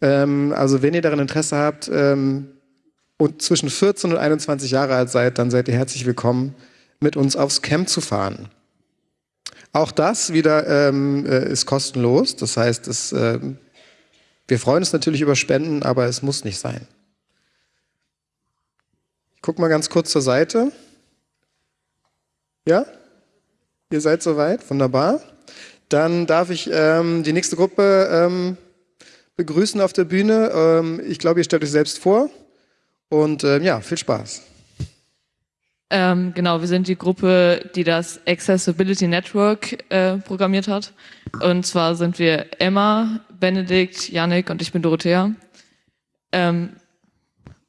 Ähm, also wenn ihr daran Interesse habt und zwischen 14 und 21 Jahre alt seid, dann seid ihr herzlich willkommen, mit uns aufs Camp zu fahren. Auch das wieder ähm, äh, ist kostenlos. Das heißt, es, ähm, wir freuen uns natürlich über Spenden, aber es muss nicht sein. Ich gucke mal ganz kurz zur Seite. Ja? Ihr seid soweit? Wunderbar. Dann darf ich ähm, die nächste Gruppe ähm, begrüßen auf der Bühne. Ähm, ich glaube, ihr stellt euch selbst vor. Und ähm, ja, viel Spaß. Ähm, genau, wir sind die Gruppe, die das Accessibility Network äh, programmiert hat. Und zwar sind wir Emma, Benedikt, Yannick und ich bin Dorothea. Ähm,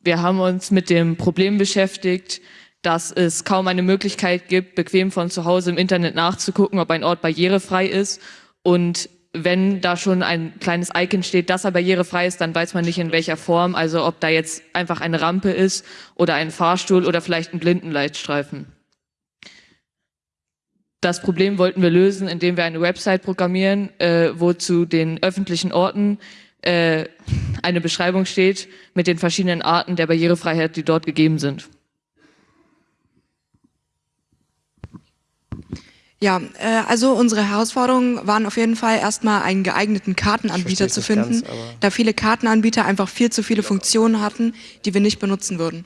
wir haben uns mit dem Problem beschäftigt, dass es kaum eine Möglichkeit gibt, bequem von zu Hause im Internet nachzugucken, ob ein Ort barrierefrei ist. Und wenn da schon ein kleines Icon steht, dass er barrierefrei ist, dann weiß man nicht in welcher Form, also ob da jetzt einfach eine Rampe ist oder ein Fahrstuhl oder vielleicht ein Blindenleitstreifen. Das Problem wollten wir lösen, indem wir eine Website programmieren, äh, wo zu den öffentlichen Orten äh, eine Beschreibung steht mit den verschiedenen Arten der Barrierefreiheit, die dort gegeben sind. Ja, äh, also unsere Herausforderungen waren auf jeden Fall erstmal einen geeigneten Kartenanbieter zu finden, ganz, da viele Kartenanbieter einfach viel zu viele Funktionen hatten, die wir nicht benutzen würden.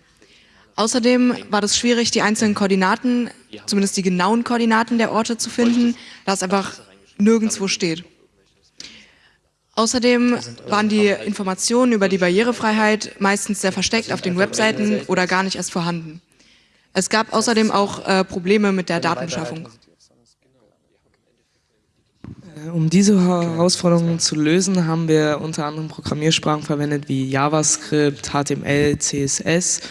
Außerdem war das schwierig, die einzelnen Koordinaten, zumindest die genauen Koordinaten der Orte zu finden, da es einfach nirgendwo steht. Außerdem waren die Informationen über die Barrierefreiheit meistens sehr versteckt auf den Webseiten oder gar nicht erst vorhanden. Es gab außerdem auch äh, Probleme mit der Datenbeschaffung. Äh, Um diese Herausforderungen zu lösen, haben wir unter anderem Programmiersprachen verwendet wie JavaScript, HTML, CSS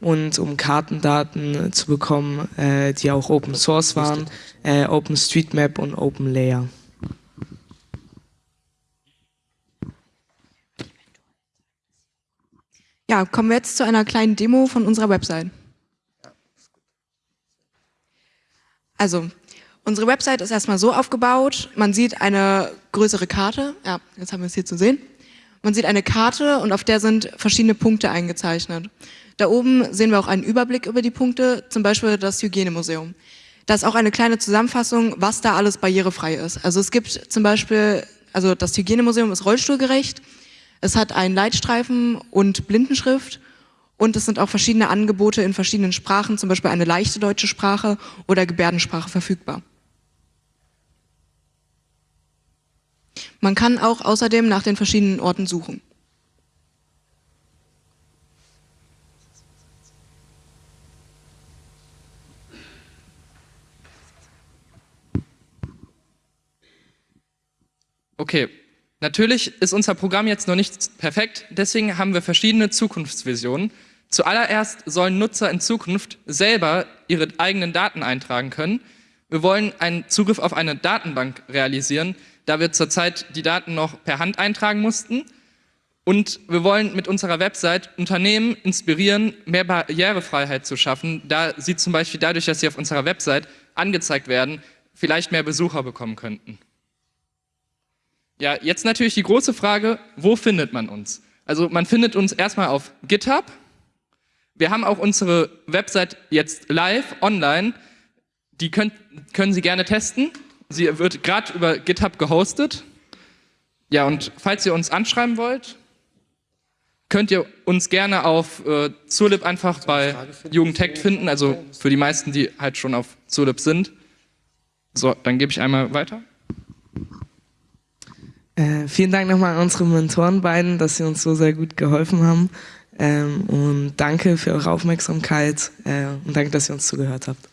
und um Kartendaten zu bekommen, äh, die auch Open Source waren, äh, OpenStreetMap und OpenLayer. Ja, kommen wir jetzt zu einer kleinen Demo von unserer Website. Also, unsere Website ist erstmal so aufgebaut, man sieht eine größere Karte, ja, jetzt haben wir es hier zu sehen. Man sieht eine Karte und auf der sind verschiedene Punkte eingezeichnet. Da oben sehen wir auch einen Überblick über die Punkte, zum Beispiel das Hygienemuseum. Da ist auch eine kleine Zusammenfassung, was da alles barrierefrei ist. Also es gibt zum Beispiel, also das Hygienemuseum ist rollstuhlgerecht, es hat einen Leitstreifen und Blindenschrift und es sind auch verschiedene Angebote in verschiedenen Sprachen, zum Beispiel eine leichte deutsche Sprache oder Gebärdensprache verfügbar. Man kann auch außerdem nach den verschiedenen Orten suchen. Okay, natürlich ist unser Programm jetzt noch nicht perfekt, deswegen haben wir verschiedene Zukunftsvisionen. Zuallererst sollen Nutzer in Zukunft selber ihre eigenen Daten eintragen können. Wir wollen einen Zugriff auf eine Datenbank realisieren, da wir zurzeit die Daten noch per Hand eintragen mussten. Und wir wollen mit unserer Website Unternehmen inspirieren, mehr Barrierefreiheit zu schaffen, da sie zum Beispiel dadurch, dass sie auf unserer Website angezeigt werden, vielleicht mehr Besucher bekommen könnten. Ja, jetzt natürlich die große Frage, wo findet man uns? Also man findet uns erstmal auf GitHub. Wir haben auch unsere Website jetzt live online. Die könnt, können Sie gerne testen. Sie wird gerade über GitHub gehostet. Ja, und falls ihr uns anschreiben wollt, könnt ihr uns gerne auf äh, Zulip einfach bei Jugendtech finden, also für die meisten, die halt schon auf Zulip sind. So, dann gebe ich einmal weiter. Äh, vielen Dank nochmal an unsere Mentoren beiden, dass sie uns so sehr gut geholfen haben. Ähm, und danke für eure Aufmerksamkeit äh, und danke, dass ihr uns zugehört habt.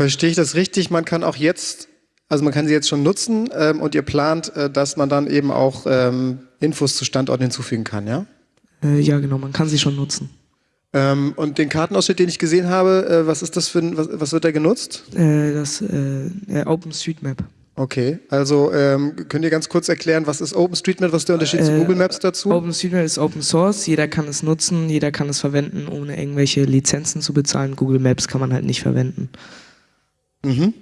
Verstehe ich das richtig? Man kann auch jetzt, also man kann sie jetzt schon nutzen ähm, und ihr plant, äh, dass man dann eben auch ähm, Infos zu Standorten hinzufügen kann, ja? Äh, ja, genau, man kann sie schon nutzen. Ähm, und den Kartenausschnitt, den ich gesehen habe, äh, was ist das für ein, was, was wird da genutzt? Äh, das äh, OpenStreetMap. Okay, also ähm, könnt ihr ganz kurz erklären, was ist OpenStreetMap, was ist der Unterschied zu Äh, Google Maps dazu? OpenStreetMap ist Open Source, jeder kann es nutzen, jeder kann es verwenden, ohne irgendwelche Lizenzen zu bezahlen. Google Maps kann man halt nicht verwenden. Mhm.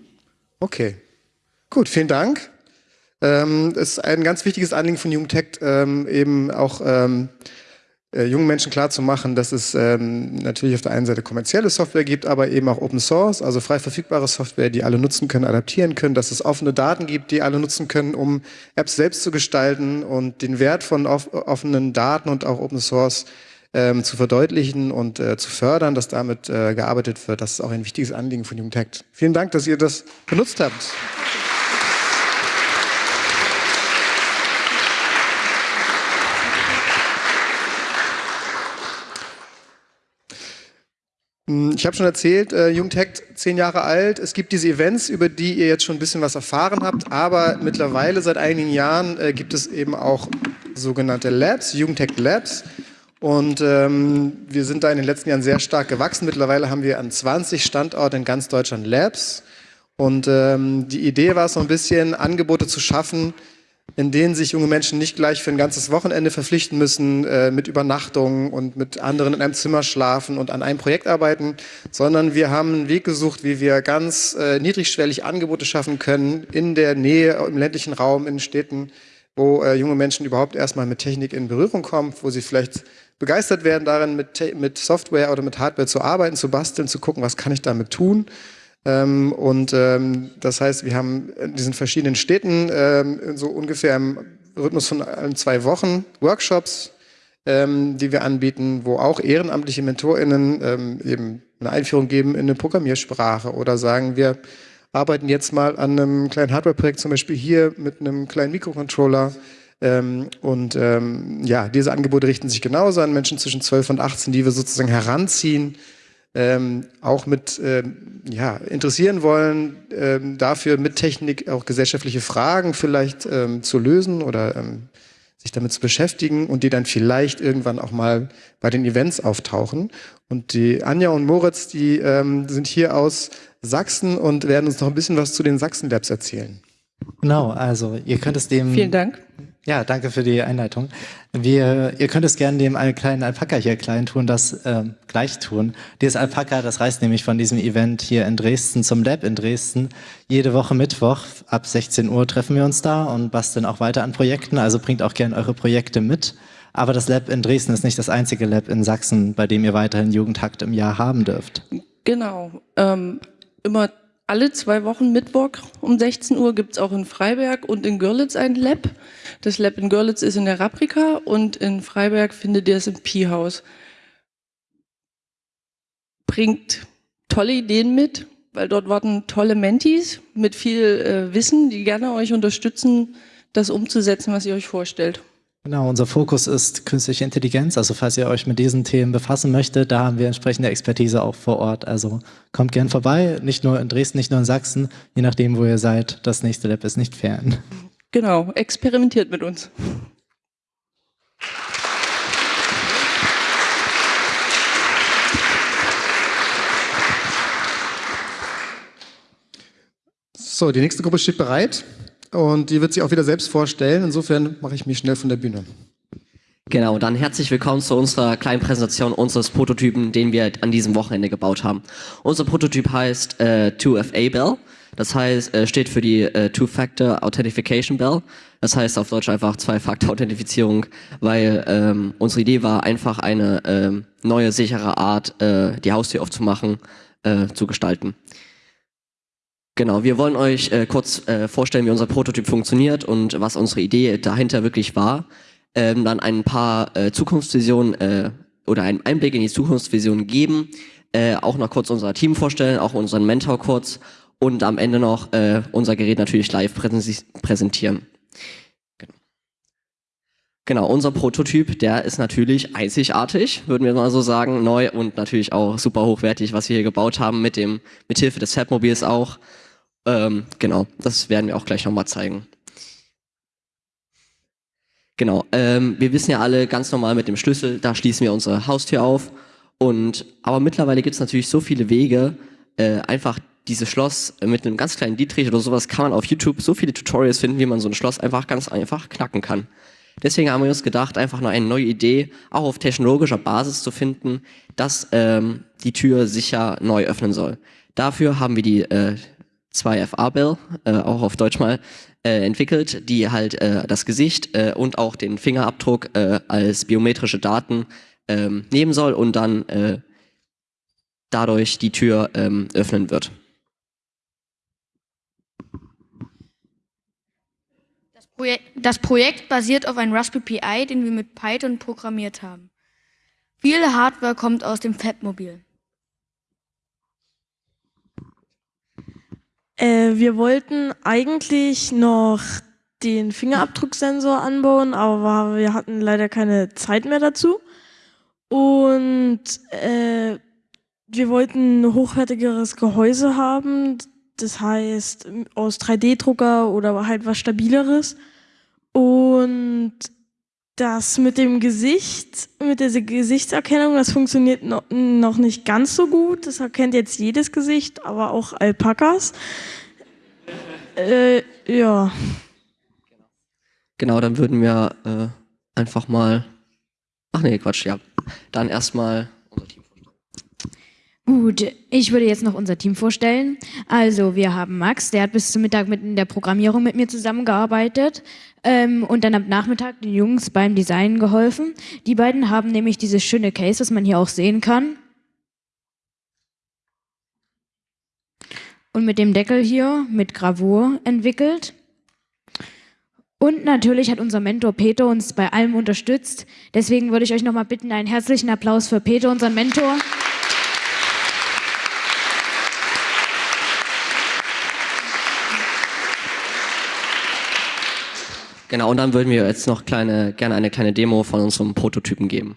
Okay. Gut, vielen Dank. Ähm, es ist ein ganz wichtiges Anliegen von Jugendtech, ähm, eben auch ähm, äh, jungen Menschen klarzumachen, dass es ähm, natürlich auf der einen Seite kommerzielle Software gibt, aber eben auch Open Source, also frei verfügbare Software, die alle nutzen können, adaptieren können, dass es offene Daten gibt, die alle nutzen können, um Apps selbst zu gestalten und den Wert von off offenen Daten und auch Open Source ähm, zu verdeutlichen und äh, zu fördern, dass damit äh, gearbeitet wird. Das ist auch ein wichtiges Anliegen von Jugendtech. Vielen Dank, dass ihr das benutzt habt. Hm, Ich habe schon erzählt, äh, Jugendhack zehn Jahre alt. Es gibt diese Events, über die ihr jetzt schon ein bisschen was erfahren habt, aber mittlerweile seit einigen Jahren äh, gibt es eben auch sogenannte Labs, Jugendhack Labs. Und ähm, wir sind da in den letzten Jahren sehr stark gewachsen. Mittlerweile haben wir an 20 Standorten in ganz Deutschland Labs. Und ähm, die Idee war so ein bisschen, Angebote zu schaffen, in denen sich junge Menschen nicht gleich für ein ganzes Wochenende verpflichten müssen, äh, mit Übernachtungen und mit anderen in einem Zimmer schlafen und an einem Projekt arbeiten, sondern wir haben einen Weg gesucht, wie wir ganz äh, niedrigschwellig Angebote schaffen können in der Nähe, im ländlichen Raum, in Städten, wo äh, junge Menschen überhaupt erstmal mit Technik in Berührung kommen, wo sie vielleicht begeistert werden darin, mit, mit Software oder mit Hardware zu arbeiten, zu basteln, zu gucken, was kann ich damit tun. Ähm, und ähm, das heißt, wir haben in diesen verschiedenen Städten ähm, so ungefähr im Rhythmus von zwei Wochen Workshops, ähm, die wir anbieten, wo auch ehrenamtliche MentorInnen ähm, eben eine Einführung geben in eine Programmiersprache oder sagen, wir arbeiten jetzt mal an einem kleinen Hardware-Projekt, zum Beispiel hier mit einem kleinen Mikrocontroller. Ähm, und ähm, ja, diese Angebote richten sich genauso an Menschen zwischen 12 und 18, die wir sozusagen heranziehen, ähm, auch mit ähm, ja, interessieren wollen, ähm, dafür mit Technik auch gesellschaftliche Fragen vielleicht ähm, zu lösen oder ähm, sich damit zu beschäftigen und die dann vielleicht irgendwann auch mal bei den Events auftauchen. Und die Anja und Moritz, die ähm, sind hier aus Sachsen und werden uns noch ein bisschen was zu den Sachsen Labs erzählen. Genau, also ihr könnt es dem. Vielen Dank. Ja, danke für die Einleitung. Wir, ihr könnt es gerne dem einen kleinen Alpaka hier klein tun, das ähm, gleich tun. Dieses Alpaka, das reist nämlich von diesem Event hier in Dresden zum Lab in Dresden. Jede Woche Mittwoch ab 16 Uhr treffen wir uns da und basteln auch weiter an Projekten. Also bringt auch gerne eure Projekte mit. Aber das Lab in Dresden ist nicht das einzige Lab in Sachsen, bei dem ihr weiterhin Jugendhakt im Jahr haben dürft. Genau. Ähm, immer alle zwei Wochen Mittwoch um 16 Uhr gibt es auch in Freiberg und in Görlitz ein Lab. Das Lab in Görlitz ist in der Raprika und in Freiberg findet ihr es im Pi-Haus. Bringt tolle Ideen mit, weil dort warten tolle Mentis mit viel äh, Wissen, die gerne euch unterstützen, das umzusetzen, was ihr euch vorstellt. Genau, unser Fokus ist künstliche Intelligenz. Also falls ihr euch mit diesen Themen befassen möchtet, da haben wir entsprechende Expertise auch vor Ort. Also kommt gern vorbei, nicht nur in Dresden, nicht nur in Sachsen, je nachdem, wo ihr seid. Das nächste Lab ist nicht fern. Genau, experimentiert mit uns. So, die nächste Gruppe steht bereit und die wird sich auch wieder selbst vorstellen. Insofern mache ich mich schnell von der Bühne. Genau, dann herzlich willkommen zu unserer kleinen Präsentation unseres Prototypen, den wir an diesem Wochenende gebaut haben. Unser Prototyp heißt äh, 2FA Bell. Das heißt, äh, steht für die äh, Two-Factor Authentication Bell. Das heißt auf Deutsch einfach Zwei-Faktor-Authentifizierung, weil ähm, unsere Idee war einfach eine ähm, neue, sichere Art, äh, die Haustür aufzumachen, äh, zu gestalten. Genau, wir wollen euch äh, kurz äh, vorstellen, wie unser Prototyp funktioniert und was unsere Idee dahinter wirklich war. Ähm, dann ein paar äh, Zukunftsvisionen äh, oder einen Einblick in die Zukunftsvision geben, äh, auch noch kurz unser Team vorstellen, auch unseren Mentor kurz und am Ende noch äh, unser Gerät natürlich live präsen präsentieren. Genau. genau, unser Prototyp, der ist natürlich einzigartig, würden wir mal so sagen, neu und natürlich auch super hochwertig, was wir hier gebaut haben, mit dem mithilfe des Fabmobils auch. Ähm, genau, das werden wir auch gleich nochmal zeigen. Genau, ähm, wir wissen ja alle ganz normal mit dem Schlüssel, da schließen wir unsere Haustür auf. Und aber mittlerweile gibt es natürlich so viele Wege, äh, einfach dieses Schloss mit einem ganz kleinen Dietrich oder sowas kann man auf YouTube so viele Tutorials finden, wie man so ein Schloss einfach ganz einfach knacken kann. Deswegen haben wir uns gedacht, einfach nur eine neue Idee, auch auf technologischer Basis zu finden, dass ähm, die Tür sicher neu öffnen soll. Dafür haben wir die äh, 2FA-Bell, äh, auch auf Deutsch mal, äh, entwickelt, die halt äh, das Gesicht äh, und auch den Fingerabdruck äh, als biometrische Daten ähm, nehmen soll und dann äh, dadurch die Tür ähm, öffnen wird. Das Projekt, basiert auf einem Raspberry Pi, den wir mit Python programmiert haben. Viele Hardware kommt aus dem Fabmobil. Äh, wir wollten eigentlich noch den Fingerabdrucksensor anbauen, aber wir hatten leider keine Zeit mehr dazu. Und äh, wir wollten ein hochwertigeres Gehäuse haben, das heißt aus 3D-Drucker oder halt was stabileres. Und das mit dem Gesicht, mit der Gesichtserkennung, das funktioniert no, noch nicht ganz so gut. Das erkennt jetzt jedes Gesicht, aber auch Alpakas. Äh, ja. Genau, dann würden wir äh, einfach mal. Ach nee, Quatsch, ja. Dann erstmal Gut, ich würde jetzt noch unser Team vorstellen. Also wir haben Max, der hat bis zum Mittag mit in der Programmierung mit mir zusammengearbeitet ähm, und dann am Nachmittag den Jungs beim Design geholfen. Die beiden haben nämlich dieses schöne Case, das man hier auch sehen kann. Und mit dem Deckel hier mit Gravur entwickelt. Und natürlich hat unser Mentor Peter uns bei allem unterstützt. Deswegen würde ich euch nochmal bitten, einen herzlichen Applaus für Peter, unseren Mentor. Genau, und dann würden wir jetzt noch kleine, gerne eine kleine Demo von unserem Prototypen geben.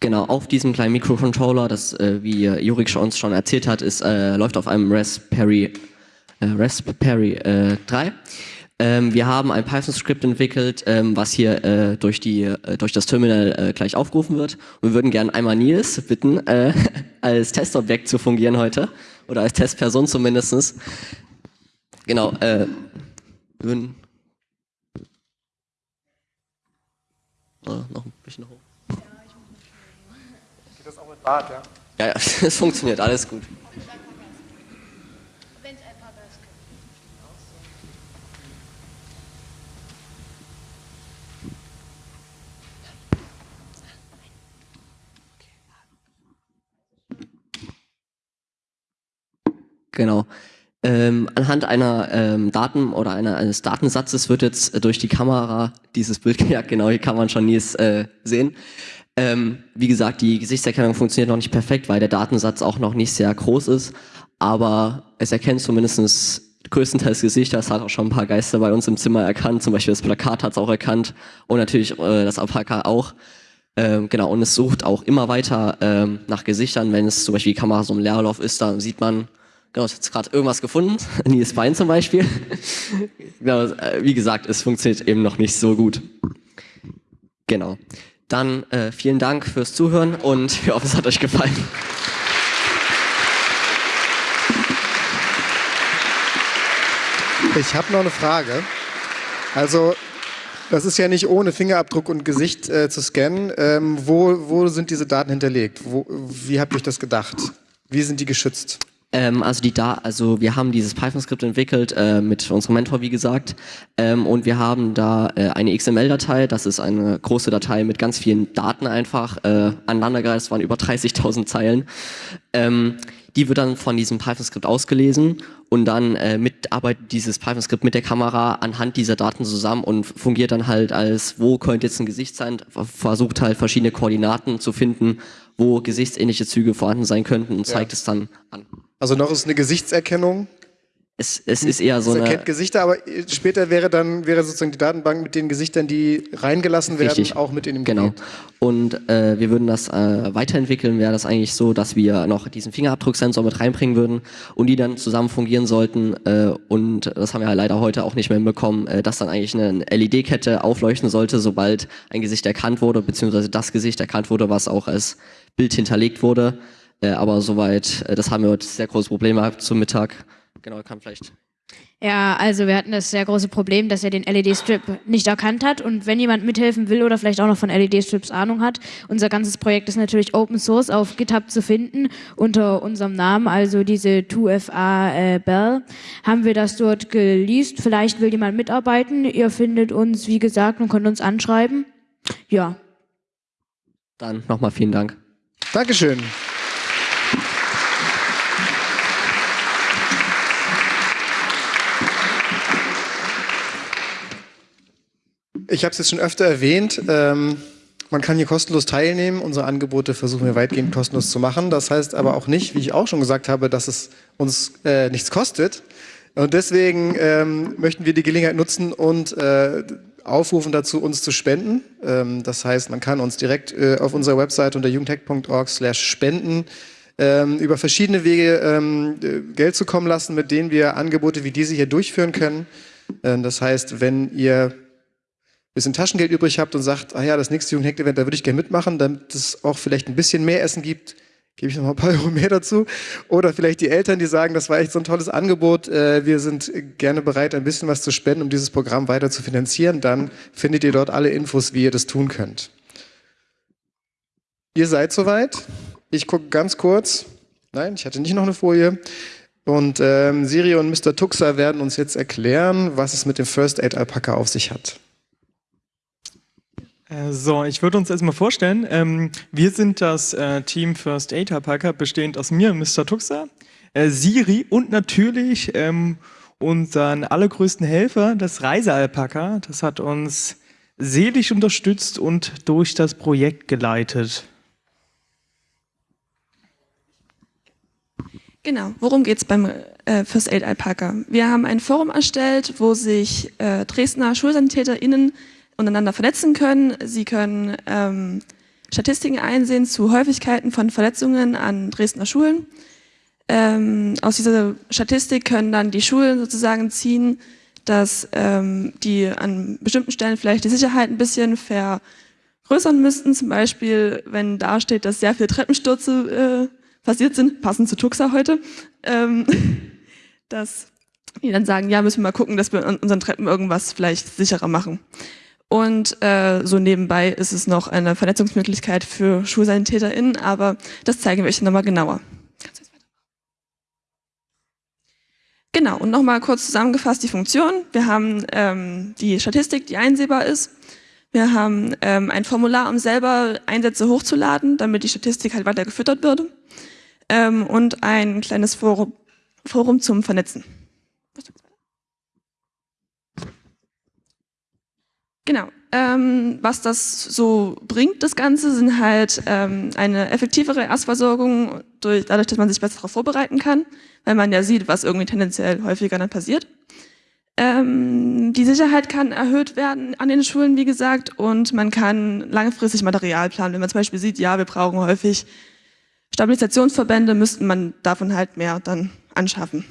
Genau, auf diesem kleinen Mikrocontroller, das, äh, wie Jurik uns schon erzählt hat, ist, äh, läuft auf einem Raspberry, äh, Raspberry äh, 3. Ähm, wir haben ein Python-Skript entwickelt, ähm, was hier äh, durch, die, äh, durch das Terminal äh, gleich aufgerufen wird. Und wir würden gerne einmal Nils bitten, äh, als Testobjekt zu fungieren heute. Oder als Testperson zumindest. Genau, äh, wir würden... Oh, noch ein bisschen hoch. Geht das auch mit Bart, ja? Ja, ja, es funktioniert, alles gut. Genau. Ähm, anhand einer ähm, Daten oder einer, eines Datensatzes wird jetzt äh, durch die Kamera dieses Bild gejagt, genau, hier kann man schon Nils äh, sehen. Ähm, wie gesagt, die Gesichtserkennung funktioniert noch nicht perfekt, weil der Datensatz auch noch nicht sehr groß ist, aber es erkennt zumindest größtenteils Gesichter. Es hat auch schon ein paar Geister bei uns im Zimmer erkannt, zum Beispiel das Plakat hat es auch erkannt und natürlich äh, das Alpaka auch. Ähm, genau, und es sucht auch immer weiter ähm, nach Gesichtern, wenn es zum Beispiel die Kamera so im Leerlauf ist, da sieht man, genau, es hat jetzt gerade irgendwas gefunden, Nils Bein zum Beispiel. genau, äh, wie gesagt, es funktioniert eben noch nicht so gut. Genau. Dann äh, vielen Dank fürs Zuhören und wir hoffen, es hat euch gefallen. Ich habe noch eine Frage. Also, das ist ja nicht ohne Fingerabdruck und Gesicht äh, zu scannen. Ähm, wo, wo sind diese Daten hinterlegt? Wo, wie habt ihr euch das gedacht? Wie sind die geschützt? Ähm, also die da, also wir haben dieses Python-Skript entwickelt äh, mit unserem Mentor, wie gesagt, ähm, und wir haben da äh, eine XML-Datei. Das ist eine große Datei mit ganz vielen Daten einfach äh, aneinandergereiht. waren über 30.000 Zeilen. Ähm, die wird dann von diesem Python-Skript ausgelesen und dann äh, mitarbeitet dieses Python-Skript mit der Kamera anhand dieser Daten zusammen und fungiert dann halt als, wo könnte jetzt ein Gesicht sein, versucht halt verschiedene Koordinaten zu finden, wo gesichtsähnliche Züge vorhanden sein könnten und zeigt Ja. es dann an. Also noch ist eine Gesichtserkennung. Es, es ist eher so es eine... erkennt Gesichter, aber später wäre dann wäre sozusagen die Datenbank mit den Gesichtern, die reingelassen werden, Richtig. auch mit in dem Genau. Gerät. Und äh, wir würden das äh, weiterentwickeln, wäre das eigentlich so, dass wir noch diesen Fingerabdrucksensor mit reinbringen würden und die dann zusammen fungieren sollten. Äh, und das haben wir halt leider heute auch nicht mehr hinbekommen, äh, dass dann eigentlich eine LED-Kette aufleuchten sollte, sobald ein Gesicht erkannt wurde, beziehungsweise das Gesicht erkannt wurde, was auch als Bild hinterlegt wurde. Äh, aber soweit, äh, das haben wir heute sehr große Probleme gehabt zum Mittag. Genau, kann vielleicht Ja, also wir hatten das sehr große Problem, dass er den LED-Strip nicht erkannt hat. Und wenn jemand mithelfen will oder vielleicht auch noch von LED-Strips Ahnung hat, unser ganzes Projekt ist natürlich Open Source auf GitHub zu finden unter unserem Namen, also diese 2FA äh, Bell, haben wir das dort geleast. Vielleicht will jemand mitarbeiten. Ihr findet uns, wie gesagt, und könnt uns anschreiben. Ja. dann nochmal vielen Dank. Dankeschön. Ich habe es jetzt schon öfter erwähnt. Ähm, man kann hier kostenlos teilnehmen. Unsere Angebote versuchen wir weitgehend kostenlos zu machen. Das heißt aber auch nicht, wie ich auch schon gesagt habe, dass es uns äh, nichts kostet. Und deswegen ähm, möchten wir die Gelegenheit nutzen und äh, aufrufen dazu, uns zu spenden. Ähm, das heißt, man kann uns direkt äh, auf unserer Website unter jugendhack.org spenden ähm, über verschiedene Wege ähm, äh, Geld zukommen lassen, mit denen wir Angebote wie diese hier durchführen können. Ähm, das heißt, wenn ihr bisschen Taschengeld übrig habt und sagt, ah ja, das nächste Jugendhack-Event, da würde ich gerne mitmachen, damit es auch vielleicht ein bisschen mehr Essen gibt, gebe ich noch mal ein paar Euro mehr dazu. Oder vielleicht die Eltern, die sagen, das war echt so ein tolles Angebot, äh, wir sind gerne bereit, ein bisschen was zu spenden, um dieses Programm weiter zu finanzieren, dann findet ihr dort alle Infos, wie ihr das tun könnt. Ihr seid soweit. Ich gucke ganz kurz. Nein, ich hatte nicht noch eine Folie. Und ähm, Siri und Mr. Tuxer werden uns jetzt erklären, was es mit dem First Aid Alpaka auf sich hat. Äh, So, ich würde uns erstmal vorstellen, ähm, wir sind das äh, Team First Aid Alpaca, bestehend aus mir, Mr. Tuxer, äh, Siri und natürlich ähm, unseren allergrößten Helfer, das Reisealpaka. Das hat uns seelisch unterstützt und durch das Projekt geleitet. Genau, worum geht es beim äh, First Aid Alpaka? Wir haben ein Forum erstellt, wo sich äh, Dresdner SchulsanitäterInnen untereinander vernetzen können. Sie können ähm, Statistiken einsehen zu Häufigkeiten von Verletzungen an Dresdner Schulen. Ähm, aus dieser Statistik können dann die Schulen sozusagen ziehen, dass ähm, die an bestimmten Stellen vielleicht die Sicherheit ein bisschen vergrößern müssten. Zum Beispiel, wenn da steht, dass sehr viele Treppenstürze äh, passiert sind, passend zu Tuxa heute, ähm, dass die dann sagen, ja, müssen wir mal gucken, dass wir an unseren Treppen irgendwas vielleicht sicherer machen. Und äh, so nebenbei ist es noch eine Vernetzungsmöglichkeit für SchulsanitäterInnen, aber das zeigen wir euch nochmal genauer. Genau, und nochmal kurz zusammengefasst die Funktion. Wir haben ähm, die Statistik, die einsehbar ist. Wir haben ähm, ein Formular, um selber Einsätze hochzuladen, damit die Statistik halt weiter gefüttert wird. Ähm, und ein kleines Forum, Forum zum Vernetzen. Genau. Ähm, was das so bringt, das Ganze, sind halt ähm, eine effektivere Erstversorgung, durch, dadurch, dass man sich besser darauf vorbereiten kann, weil man ja sieht, was irgendwie tendenziell häufiger dann passiert. Ähm, die Sicherheit kann erhöht werden an den Schulen, wie gesagt, und man kann langfristig Material planen. Wenn man zum Beispiel sieht, ja, wir brauchen häufig Stabilisationsverbände, müsste man davon halt mehr dann anschaffen.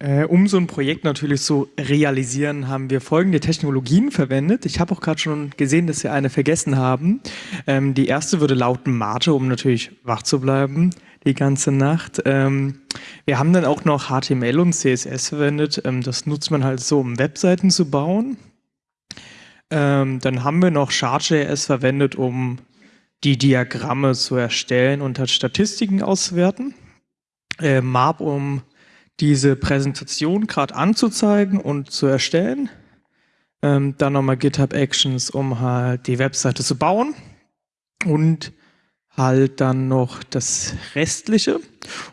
Äh, um so ein Projekt natürlich zu realisieren, haben wir folgende Technologien verwendet. Ich habe auch gerade schon gesehen, dass wir eine vergessen haben. Ähm, die erste würde lauten Mate, um natürlich wach zu bleiben die ganze Nacht. Ähm, wir haben dann auch noch HTML und CSS verwendet. Ähm, das nutzt man halt so, um Webseiten zu bauen. Ähm, dann haben wir noch Chart.js verwendet, um die Diagramme zu erstellen und halt Statistiken auszuwerten. Äh, MAP, um diese Präsentation gerade anzuzeigen und zu erstellen. Ähm, dann nochmal GitHub Actions, um halt die Webseite zu bauen. Und halt dann noch das Restliche.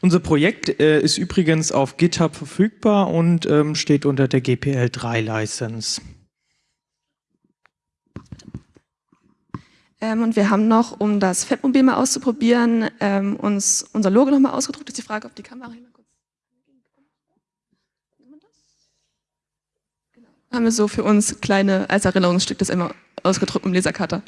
Unser Projekt äh, ist übrigens auf GitHub verfügbar und ähm, steht unter der GPL3 License. Ähm, und wir haben noch, um das Fettmobil mal auszuprobieren, ähm, uns unser Logo nochmal ausgedruckt. Das ist die Frage, ob die Kamera hier mal kurz. Genau. Haben wir so für uns kleine, als Erinnerungsstück das immer ausgedruckt im Lasercutter.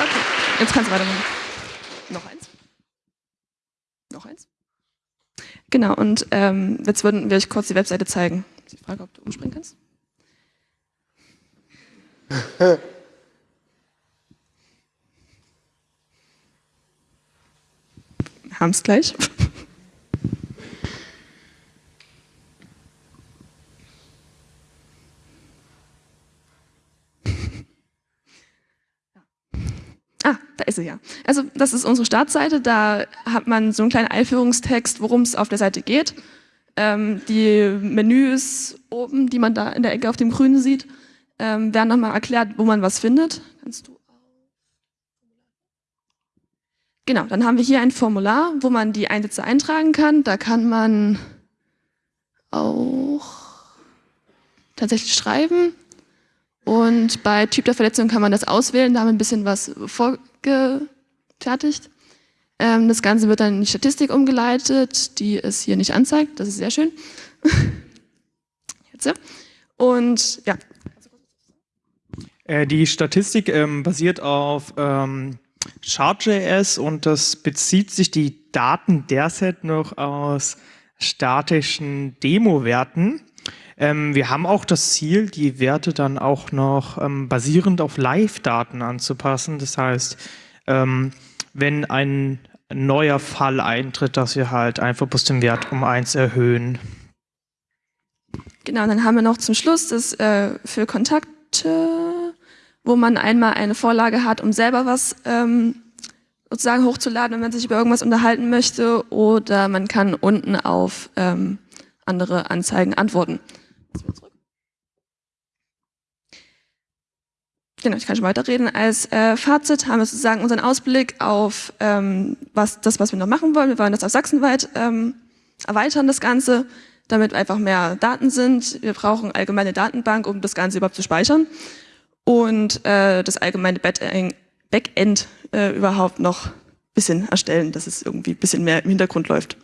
Okay, jetzt kannst du weitermachen. Noch eins. Noch eins. Genau, und ähm, jetzt würden wir euch kurz die Webseite zeigen. Die Frage, ob du umspringen kannst. Haben es gleich. Ah, da ist sie ja. Also das ist unsere Startseite. Da hat man so einen kleinen Einführungstext, worum es auf der Seite geht. Ähm, die Menüs oben, die man da in der Ecke auf dem Grünen sieht, ähm, werden nochmal erklärt, wo man was findet. Kannst du Genau, dann haben wir hier ein Formular, wo man die Einsätze eintragen kann. Da kann man auch tatsächlich schreiben. Und bei Typ der Verletzung kann man das auswählen, da haben wir ein bisschen was vorgefertigt. Ähm, das Ganze wird dann in die Statistik umgeleitet, die es hier nicht anzeigt. Das ist sehr schön. Jetzt. Und ja, Äh, die Statistik ähm, basiert auf ähm, Chart.js und das bezieht sich die Daten derzeit noch aus statischen Demo-Werten. Ähm, wir haben auch das Ziel, die Werte dann auch noch ähm, basierend auf Live-Daten anzupassen. Das heißt, ähm, wenn ein neuer Fall eintritt, dass wir halt einfach bloß den Wert um eins erhöhen. Genau, dann haben wir noch zum Schluss das äh, für Kontakte, wo man einmal eine Vorlage hat, um selber was ähm, sozusagen hochzuladen, wenn man sich über irgendwas unterhalten möchte, oder man kann unten auf ähm, andere Anzeigen antworten. Genau, ich kann schon weiterreden. Als äh, Fazit haben wir sozusagen unseren Ausblick auf ähm, was, das, was wir noch machen wollen. Wir wollen das auf sachsenweit ähm, erweitern, das Ganze, damit einfach mehr Daten sind. Wir brauchen allgemeine Datenbank, um das Ganze überhaupt zu speichern. Und äh, das allgemeine Backend äh, überhaupt noch ein bisschen erstellen, dass es irgendwie ein bisschen mehr im Hintergrund läuft.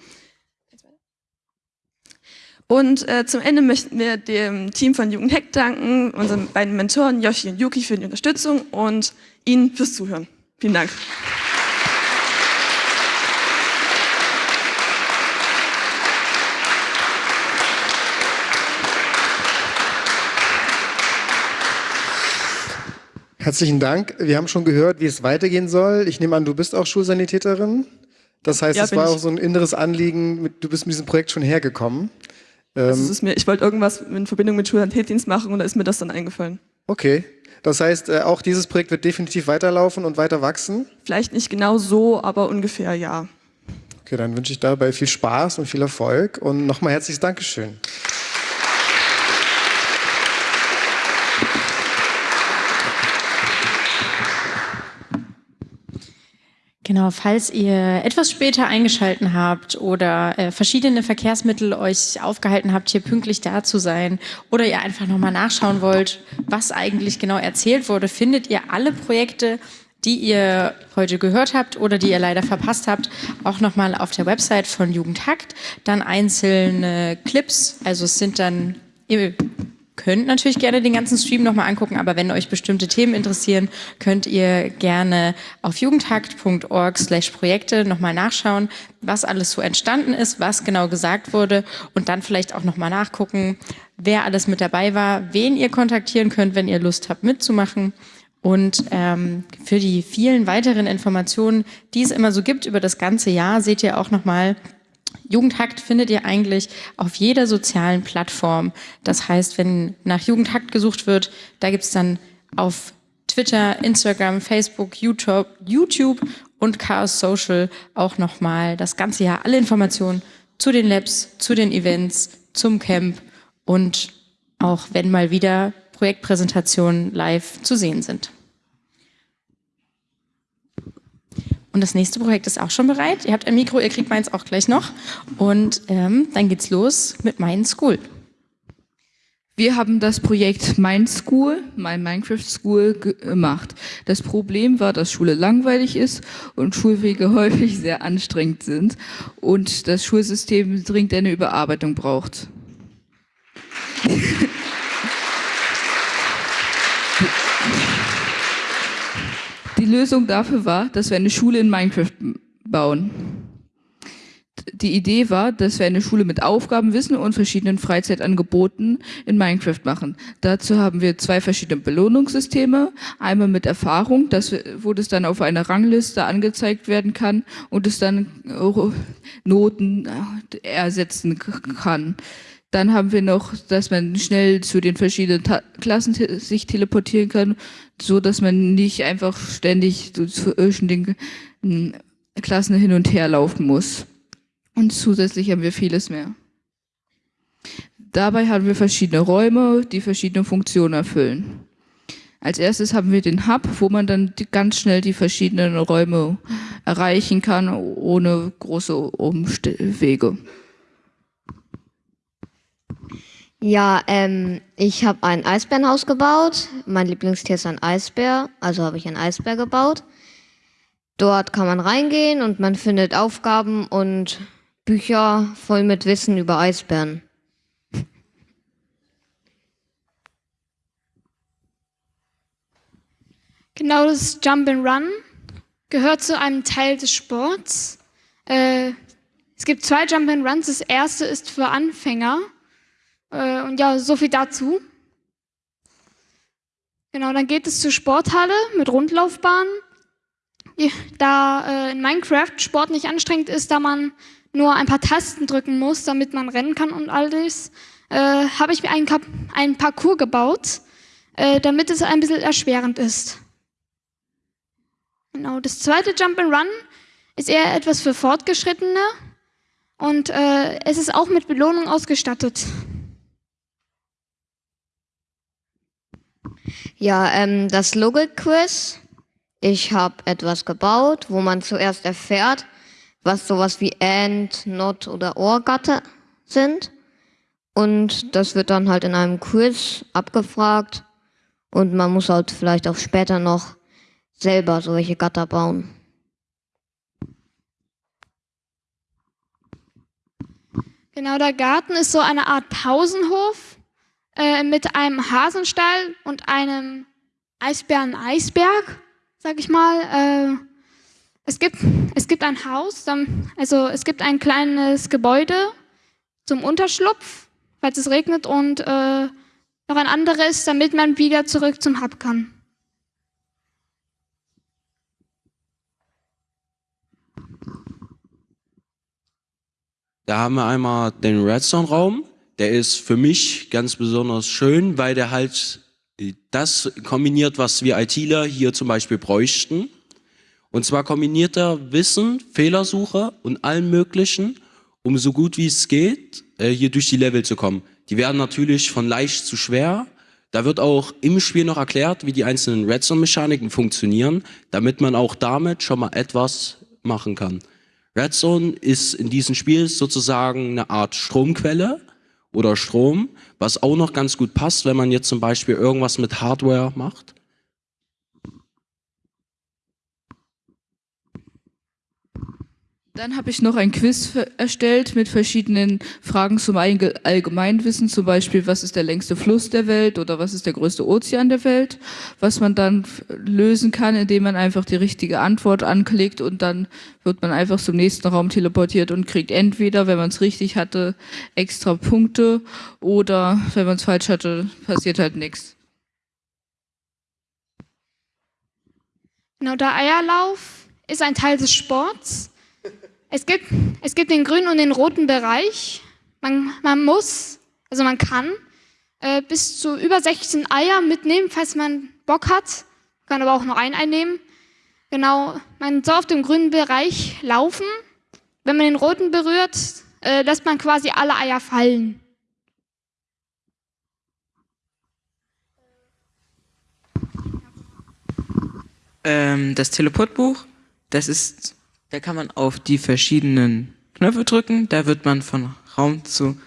Und äh, zum Ende möchten wir dem Team von Jugendhack danken, unseren beiden Mentoren Yoshi und Yuki für die Unterstützung und Ihnen fürs Zuhören. Vielen Dank. Herzlichen Dank. Wir haben schon gehört, wie es weitergehen soll. Ich nehme an, du bist auch Schulsanitäterin. Das heißt, Ja, es war ich. auch so ein inneres Anliegen. Du bist mit diesem Projekt schon hergekommen. Also Ähm, ist mir, ich wollte irgendwas in Verbindung mit Schulsanitätsdienst machen und da ist mir das dann eingefallen. okay. Das heißt, äh, auch dieses Projekt wird definitiv weiterlaufen und weiter wachsen. Vielleicht nicht genau so, aber ungefähr ja. Okay, dann wünsche ich dabei viel Spaß und viel Erfolg und nochmal herzliches Dankeschön. Genau, falls ihr etwas später eingeschalten habt oder äh, verschiedene Verkehrsmittel euch aufgehalten habt, hier pünktlich da zu sein oder ihr einfach nochmal nachschauen wollt, was eigentlich genau erzählt wurde, findet ihr alle Projekte, die ihr heute gehört habt oder die ihr leider verpasst habt, auch nochmal auf der Website von Jugendhakt. Dann einzelne Clips, also es sind dann, könnt natürlich gerne den ganzen Stream nochmal angucken, aber wenn euch bestimmte Themen interessieren, könnt ihr gerne auf jugendhakt.org slash Projekte nochmal nachschauen, was alles so entstanden ist, was genau gesagt wurde und dann vielleicht auch nochmal nachgucken, wer alles mit dabei war, wen ihr kontaktieren könnt, wenn ihr Lust habt mitzumachen. Und ähm, für die vielen weiteren Informationen, die es immer so gibt über das ganze Jahr, seht ihr auch nochmal, Jugendhakt findet ihr eigentlich auf jeder sozialen Plattform. Das heißt, wenn nach Jugendhakt gesucht wird, da gibt's dann auf Twitter, Instagram, Facebook, YouTube, YouTube und Chaos Social auch nochmal das ganze Jahr alle Informationen zu den Labs, zu den Events, zum Camp und auch wenn mal wieder Projektpräsentationen live zu sehen sind. Und das nächste Projekt ist auch schon bereit. Ihr habt ein Mikro, ihr kriegt meins auch gleich noch. Und ähm, dann geht's los mit Mind School. Wir haben das Projekt Mind School, My Minecraft School, gemacht. Das Problem war, dass Schule langweilig ist und Schulwege häufig sehr anstrengend sind und das Schulsystem dringend eine Überarbeitung braucht. Lösung dafür war, dass wir eine Schule in Minecraft bauen. Die Idee war, dass wir eine Schule mit Aufgaben, Wissen und verschiedenen Freizeitangeboten in Minecraft machen. Dazu haben wir zwei verschiedene Belohnungssysteme. Einmal mit Erfahrung, das, wo das dann auf einer Rangliste angezeigt werden kann und es dann Noten ersetzen kann. Dann haben wir noch, dass man schnell zu den verschiedenen Ta Klassen sich teleportieren kann, so dass man nicht einfach ständig zwischen den hm, Klassen hin und her laufen muss. Und zusätzlich haben wir vieles mehr. Dabei haben wir verschiedene Räume, die verschiedene Funktionen erfüllen. Als erstes haben wir den Hub, wo man dann ganz schnell die verschiedenen Räume erreichen kann, ohne große Umwege. Ja, ähm, ich habe ein Eisbärenhaus gebaut. Mein Lieblingstier ist ein Eisbär, also habe ich ein Eisbär gebaut. Dort kann man reingehen und man findet Aufgaben und Bücher voll mit Wissen über Eisbären. Genau das Jump and Run gehört zu einem Teil des Sports. Äh, es gibt zwei Jump and Runs. Das erste ist für Anfänger. Äh, und ja, so viel dazu. Genau, dann geht es zur Sporthalle mit Rundlaufbahn. Da äh, in Minecraft Sport nicht anstrengend ist, da man nur ein paar Tasten drücken muss, damit man rennen kann und alles, äh, habe ich mir einen, einen Parcours gebaut, äh, damit es ein bisschen erschwerend ist. Genau, das zweite Jump and Run ist eher etwas für Fortgeschrittene und äh, es ist auch mit Belohnung ausgestattet. Ja, ähm, das Logik-Quiz. Ich habe etwas gebaut, wo man zuerst erfährt, was sowas wie AND, NOT oder OR-Gatter sind. Und das wird dann halt in einem Quiz abgefragt. Und man muss halt vielleicht auch später noch selber solche Gatter bauen. Genau, der Garten ist so eine Art Pausenhof äh, mit einem Hasenstall und einem Eisbären-Eisberg, sag ich mal. Äh, es, gibt, es gibt ein Haus, also es gibt ein kleines Gebäude zum Unterschlupf, falls es regnet, und äh, noch ein anderes, damit man wieder zurück zum Hub kann. Da haben wir einmal den Redstone-Raum. Der ist für mich ganz besonders schön, weil der halt das kombiniert, was wir ITler hier zum Beispiel bräuchten. Und zwar kombiniert er Wissen, Fehlersuche und allen möglichen, um so gut wie es geht, äh, hier durch die Level zu kommen. Die werden natürlich von leicht zu schwer. Da wird auch im Spiel noch erklärt, wie die einzelnen Redstone-Mechaniken funktionieren, damit man auch damit schon mal etwas machen kann. Redstone ist in diesem Spiel sozusagen eine Art Stromquelle oder Strom, was auch noch ganz gut passt, wenn man jetzt zum Beispiel irgendwas mit Hardware macht. Dann habe ich noch ein Quiz erstellt mit verschiedenen Fragen zum Allgemeinwissen, zum Beispiel, was ist der längste Fluss der Welt oder was ist der größte Ozean der Welt, was man dann lösen kann, indem man einfach die richtige Antwort anklickt und dann wird man einfach zum nächsten Raum teleportiert und kriegt entweder, wenn man es richtig hatte, extra Punkte oder wenn man es falsch hatte, passiert halt nichts. Genau, der Eierlauf ist ein Teil des Sports. Es gibt, es gibt den grünen und den roten Bereich. Man, man muss, also man kann äh, bis zu über 16 Eier mitnehmen, falls man Bock hat. Kann aber auch nur ein einnehmen. Genau, man soll auf dem grünen Bereich laufen. Wenn man den roten berührt, äh, lässt man quasi alle Eier fallen. Ähm, das Teleportbuch, das ist da kann man auf die verschiedenen Knöpfe drücken, da wird man von Raum zu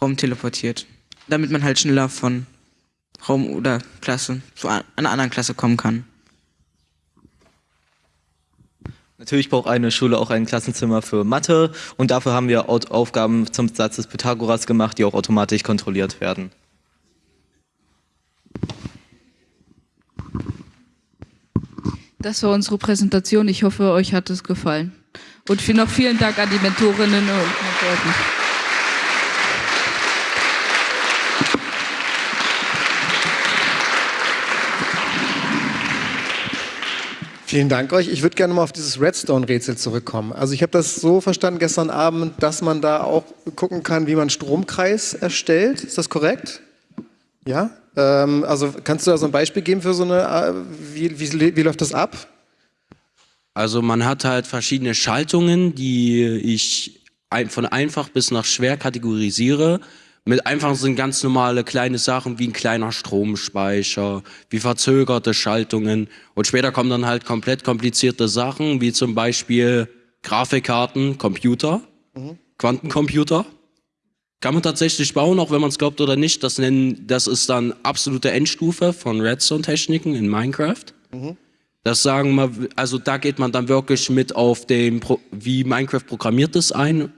Raum teleportiert. Damit man halt schneller von Raum oder Klasse zu einer anderen Klasse kommen kann. Natürlich braucht eine Schule auch ein Klassenzimmer für Mathe und dafür haben wir Aufgaben zum Satz des Pythagoras gemacht, die auch automatisch kontrolliert werden. Das war unsere Präsentation. Ich hoffe, euch hat es gefallen. Und noch vielen Dank an die Mentorinnen und Mentoren. Vielen Dank euch. Ich würde gerne mal auf dieses Redstone-Rätsel zurückkommen. Also ich habe das so verstanden gestern Abend, dass man da auch gucken kann, wie man Stromkreis erstellt. Ist das korrekt? Ja? Ähm, also kannst du da so ein Beispiel geben für so eine, äh, wie, wie, wie läuft das ab? Also man hat halt verschiedene Schaltungen, die ich von einfach bis nach schwer kategorisiere. Mit einfach sind ganz normale kleine Sachen wie ein kleiner Stromspeicher, wie verzögerte Schaltungen. Und später kommen dann halt komplett komplizierte Sachen, wie zum Beispiel Grafikkarten, Computer, mhm. Quantencomputer. Kann man tatsächlich bauen, auch wenn man es glaubt oder nicht. Das, nennen, das ist dann absolute Endstufe von Redstone-Techniken in Minecraft. Mhm. Das sagen wir, also da geht man dann wirklich mit auf den, wie Minecraft programmiert ist ein,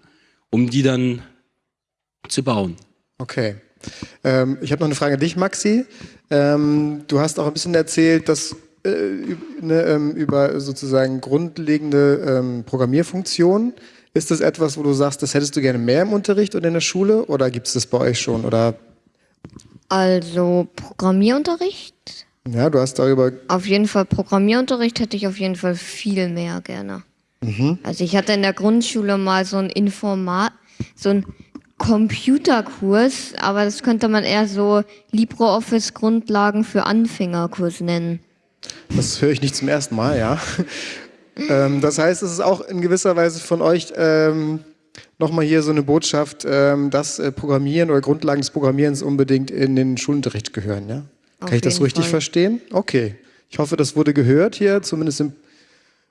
um die dann zu bauen. Okay. Ähm, ich habe noch eine Frage an dich, Maxi. Ähm, du hast auch ein bisschen erzählt, dass äh, ne, ähm, über sozusagen grundlegende ähm, Programmierfunktionen. Ist das etwas, wo du sagst, das hättest du gerne mehr im Unterricht oder in der Schule oder gibt es das bei euch schon? Oder? Also Programmierunterricht? Ja, du hast darüber. Auf jeden Fall Programmierunterricht hätte ich auf jeden Fall viel mehr gerne. Mhm. Also ich hatte in der Grundschule mal so ein Informat, so ein Computerkurs, aber das könnte man eher so LibreOffice Grundlagen für Anfängerkurs nennen. Das höre ich nicht zum ersten Mal, ja. Ähm, das heißt, es ist auch in gewisser Weise von euch ähm, nochmal hier so eine Botschaft, ähm, dass äh, Programmieren oder Grundlagen des Programmierens unbedingt in den Schulunterricht gehören, ja? Auf Kann ich das richtig Fall. verstehen? Okay. Ich hoffe, das wurde gehört hier, zumindest im,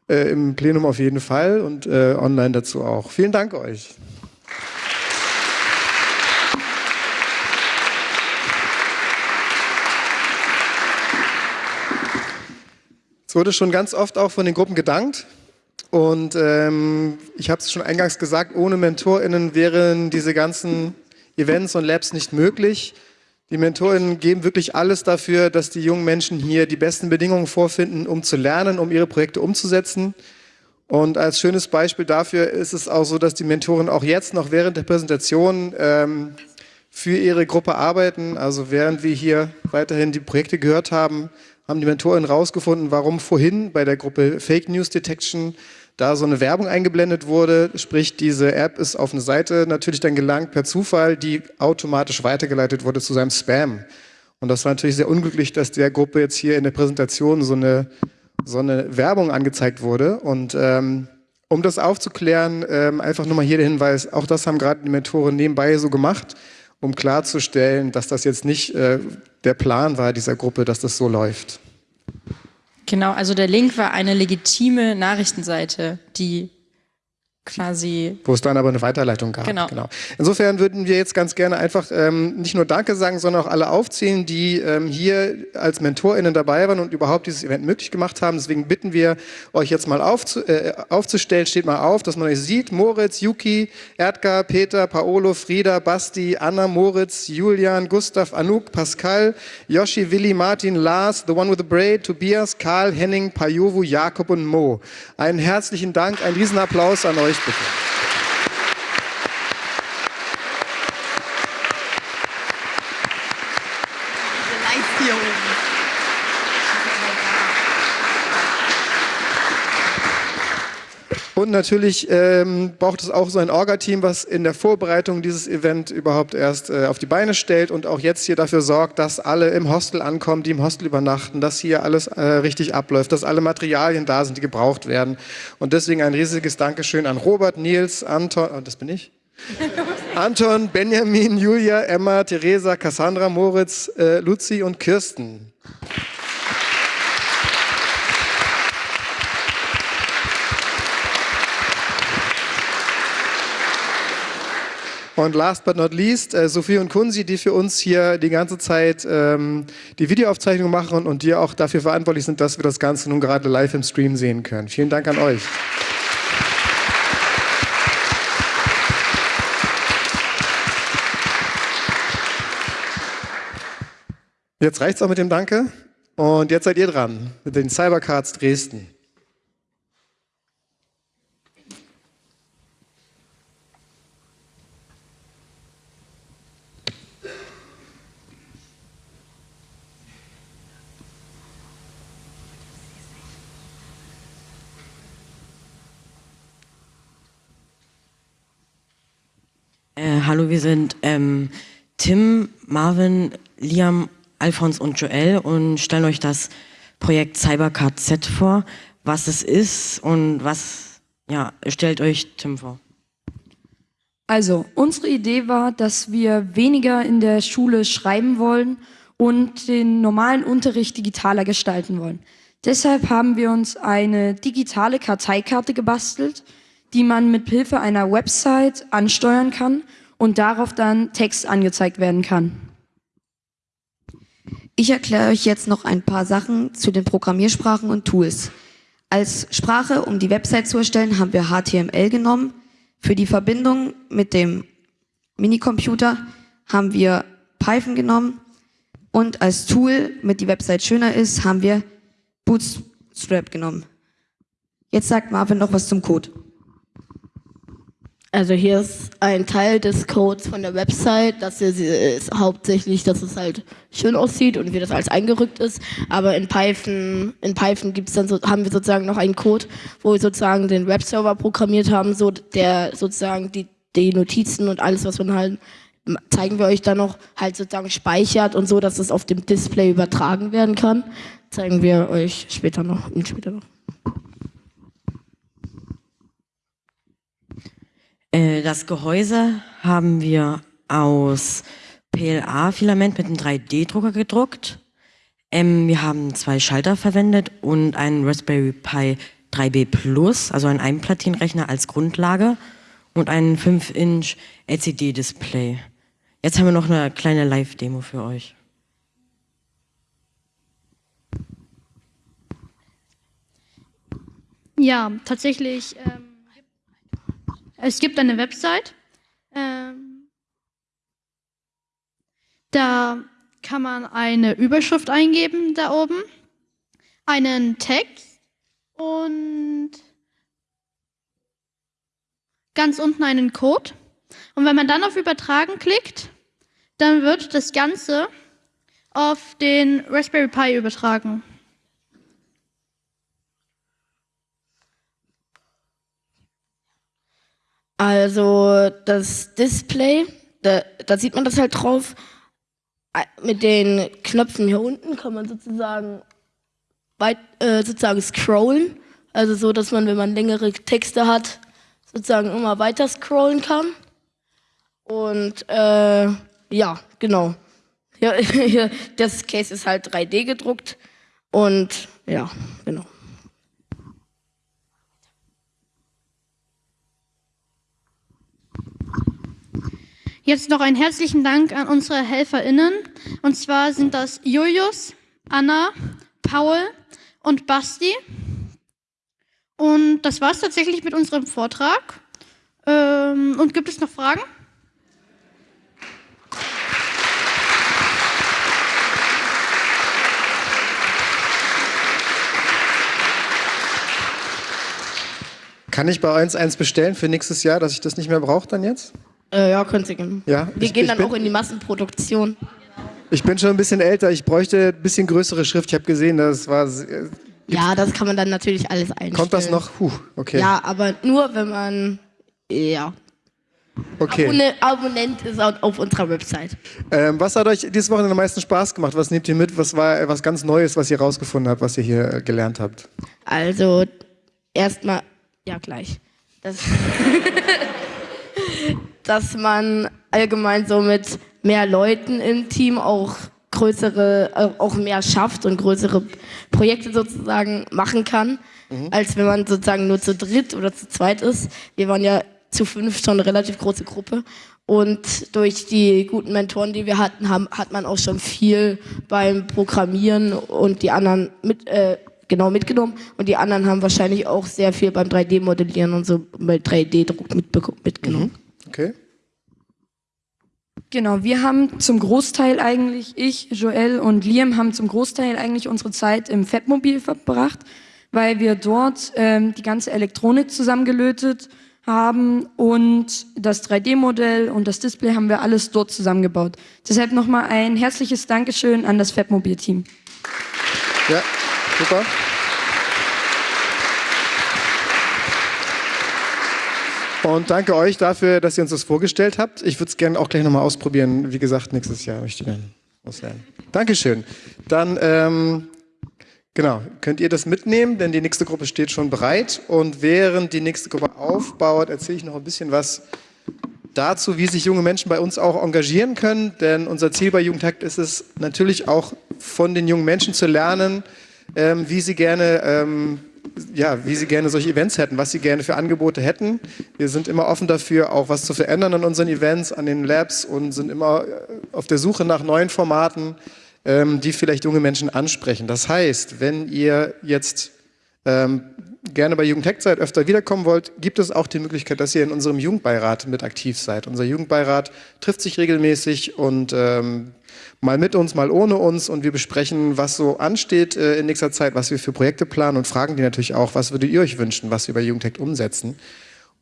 äh, im Plenum auf jeden Fall und äh, online dazu auch. Vielen Dank euch. Es wurde schon ganz oft auch von den Gruppen gedankt. Und ähm, ich habe es schon eingangs gesagt, ohne MentorInnen wären diese ganzen Events und Labs nicht möglich. Die MentorInnen geben wirklich alles dafür, dass die jungen Menschen hier die besten Bedingungen vorfinden, um zu lernen, um ihre Projekte umzusetzen. Und als schönes Beispiel dafür ist es auch so, dass die Mentoren auch jetzt noch während der Präsentation ähm, für ihre Gruppe arbeiten. Also während wir hier weiterhin die Projekte gehört haben, haben die Mentoren herausgefunden, warum vorhin bei der Gruppe Fake News Detection da so eine Werbung eingeblendet wurde. Sprich, diese App ist auf eine Seite natürlich dann gelangt per Zufall, die automatisch weitergeleitet wurde zu seinem Spam. Und das war natürlich sehr unglücklich, dass der Gruppe jetzt hier in der Präsentation so eine, so eine Werbung angezeigt wurde. Und ähm, um das aufzuklären, ähm, einfach nur mal hier der Hinweis, auch das haben gerade die Mentoren nebenbei so gemacht um klarzustellen, dass das jetzt nicht äh, der Plan war dieser Gruppe, dass das so läuft. Genau, also der Link war eine legitime Nachrichtenseite, die quasi. Wo es dann aber eine Weiterleitung gab. Genau. Insofern würden wir jetzt ganz gerne einfach ähm, nicht nur Danke sagen, sondern auch alle aufzählen, die ähm, hier als MentorInnen dabei waren und überhaupt dieses Event möglich gemacht haben. Deswegen bitten wir euch jetzt mal aufzu äh, aufzustellen. Steht mal auf, dass man euch sieht. Moritz, Yuki, Erdgar, Peter, Paolo, Frieda, Basti, Anna, Moritz, Julian, Gustav, Anouk, Pascal, Yoshi, Willi, Martin, Lars, The One with the Braid, Tobias, Karl, Henning, Pajovu, Jakob und Mo. Einen herzlichen Dank, einen Riesenapplaus an euch bitte. Und natürlich ähm, braucht es auch so ein Orga-Team, was in der Vorbereitung dieses Event überhaupt erst äh, auf die Beine stellt und auch jetzt hier dafür sorgt, dass alle im Hostel ankommen, die im Hostel übernachten, dass hier alles äh, richtig abläuft, dass alle Materialien da sind, die gebraucht werden. Und deswegen ein riesiges Dankeschön an Robert, Nils, Anton, oh, das bin ich. Anton, Benjamin, Julia, Emma, Theresa, Cassandra, Moritz, äh, Luzi und Kirsten. Und last but not least, äh, Sophie und Kunzi, die für uns hier die ganze Zeit ähm, die Videoaufzeichnung machen und die auch dafür verantwortlich sind, dass wir das Ganze nun gerade live im Stream sehen können. Vielen Dank an euch. Jetzt reicht's auch mit dem Danke. Und jetzt seid ihr dran mit den Cybercards Dresden. Äh, hallo, wir sind ähm, Tim, Marvin, Liam, Alphons und Joel und stellen euch das Projekt Cybercard Z vor, was es ist und was, ja, stellt euch Tim vor. Also, unsere Idee war, dass wir weniger in der Schule schreiben wollen und den normalen Unterricht digitaler gestalten wollen. Deshalb haben wir uns eine digitale Karteikarte gebastelt, die man mit Hilfe einer Website ansteuern kann und darauf dann Text angezeigt werden kann. Ich erkläre euch jetzt noch ein paar Sachen zu den Programmiersprachen und Tools. Als Sprache, um die Website zu erstellen, haben wir HTML genommen. Für die Verbindung mit dem Minicomputer haben wir Python genommen. Und als Tool, damit die Website schöner ist, haben wir Bootstrap genommen. Jetzt sagt Marvin noch was zum Code. Also hier ist ein Teil des Codes von der Website, das ist hauptsächlich, dass es halt schön aussieht und wie das alles eingerückt ist. Aber in Python, in Python gibt's dann so, haben wir sozusagen noch einen Code, wo wir sozusagen den Webserver programmiert haben, so der sozusagen die, die Notizen und alles, was man halt zeigen wir euch dann noch halt sozusagen speichert und so, dass es auf dem Display übertragen werden kann. Zeigen wir euch später noch. Später noch. Das Gehäuse haben wir aus PLA-Filament mit einem 3D-Drucker gedruckt. Ähm, wir haben zwei Schalter verwendet und einen Raspberry Pi 3B Plus, also einen Einplatinenrechner als Grundlage und einen 5-Inch LCD-Display. Jetzt haben wir noch eine kleine Live-Demo für euch. Ja, tatsächlich. Ähm es gibt eine Website. Ähm, da kann man eine Überschrift eingeben da oben, einen Text und ganz unten einen Code. Und wenn man dann auf Übertragen klickt, dann wird das Ganze auf den Raspberry Pi übertragen. Also das Display, da, da sieht man das halt drauf. Mit den Knöpfen hier unten kann man sozusagen weit, äh, sozusagen scrollen. Also so, dass man, wenn man längere Texte hat, sozusagen immer weiter scrollen kann. Und äh, ja, genau. Ja, das Case ist halt 3D gedruckt. Und ja, genau. Jetzt noch einen herzlichen Dank an unsere HelferInnen. Und zwar sind das Julius, Anna, Paul und Basti. Und das war es tatsächlich mit unserem Vortrag. Ähm, und gibt es noch Fragen? Kann ich bei uns eins bestellen für nächstes Jahr, dass ich das nicht mehr brauche dann jetzt? Äh, ja, könnt ihr gerne. Ja, Wir ich- gehen ich dann bin- auch in die Massenproduktion. Ich bin schon ein bisschen älter, ich bräuchte ein bisschen größere Schrift. Ich habe gesehen, das war. äh, Ja, das kann man dann natürlich alles einstellen. Kommt das noch? Puh, okay. Ja, aber nur wenn man ja Okay. Abonne Abonnent ist auf, auf unserer Website. Ähm, was hat euch dieses Wochenende am meisten Spaß gemacht? Was nehmt ihr mit? Was war äh, was ganz Neues, was ihr rausgefunden habt, was ihr hier äh, gelernt habt? Also erstmal ja gleich. Das, dass man allgemein so mit mehr Leuten im Team auch größere, äh, auch mehr schafft und größere Projekte sozusagen machen kann, als wenn man sozusagen nur zu dritt oder zu zweit ist. Wir waren ja zu fünf schon eine relativ große Gruppe. Und durch die guten Mentoren, die wir hatten, haben, hat man auch schon viel beim Programmieren und die anderen mit, äh, genau mitgenommen. Und die anderen haben wahrscheinlich auch sehr viel beim 3D-Modellieren und so bei 3D-Druck mitbeko- mitgenommen. Okay. Genau, wir haben zum Großteil eigentlich, ich, Joel und Liam haben zum Großteil eigentlich unsere Zeit im Fabmobil verbracht, weil wir dort ähm, die ganze Elektronik zusammengelötet haben und das 3D-Modell und das Display haben wir alles dort zusammengebaut. Deshalb nochmal ein herzliches Dankeschön an das Fabmobil-Team. Ja, super. Und danke euch dafür, dass ihr uns das vorgestellt habt. Ich würde es gerne auch gleich nochmal ausprobieren. Wie gesagt, nächstes Jahr möchte ich gerne auslernen. Dankeschön. Dann, ähm, genau, könnt ihr das mitnehmen, denn die nächste Gruppe steht schon bereit. Und während die nächste Gruppe aufbaut, erzähle ich noch ein bisschen was dazu, wie sich junge Menschen bei uns auch engagieren können. Denn unser Ziel bei Jugendhakt ist es natürlich auch von den jungen Menschen zu lernen, ähm, wie sie gerne ähm, ja, wie sie gerne solche Events hätten, was sie gerne für Angebote hätten. Wir sind immer offen dafür, auch was zu verändern an unseren Events, an den Labs und sind immer äh, auf der Suche nach neuen Formaten, ähm, die vielleicht junge Menschen ansprechen. Das heißt, wenn ihr jetzt ähm, gerne bei Jugendhack seid, öfter wiederkommen wollt, gibt es auch die Möglichkeit, dass ihr in unserem Jugendbeirat mit aktiv seid. Unser Jugendbeirat trifft sich regelmäßig und ähm, mal mit uns, mal ohne uns und wir besprechen, was so ansteht äh, in nächster Zeit, was wir für Projekte planen und fragen die natürlich auch, was würdet ihr euch wünschen, was wir bei Jugendhack umsetzen.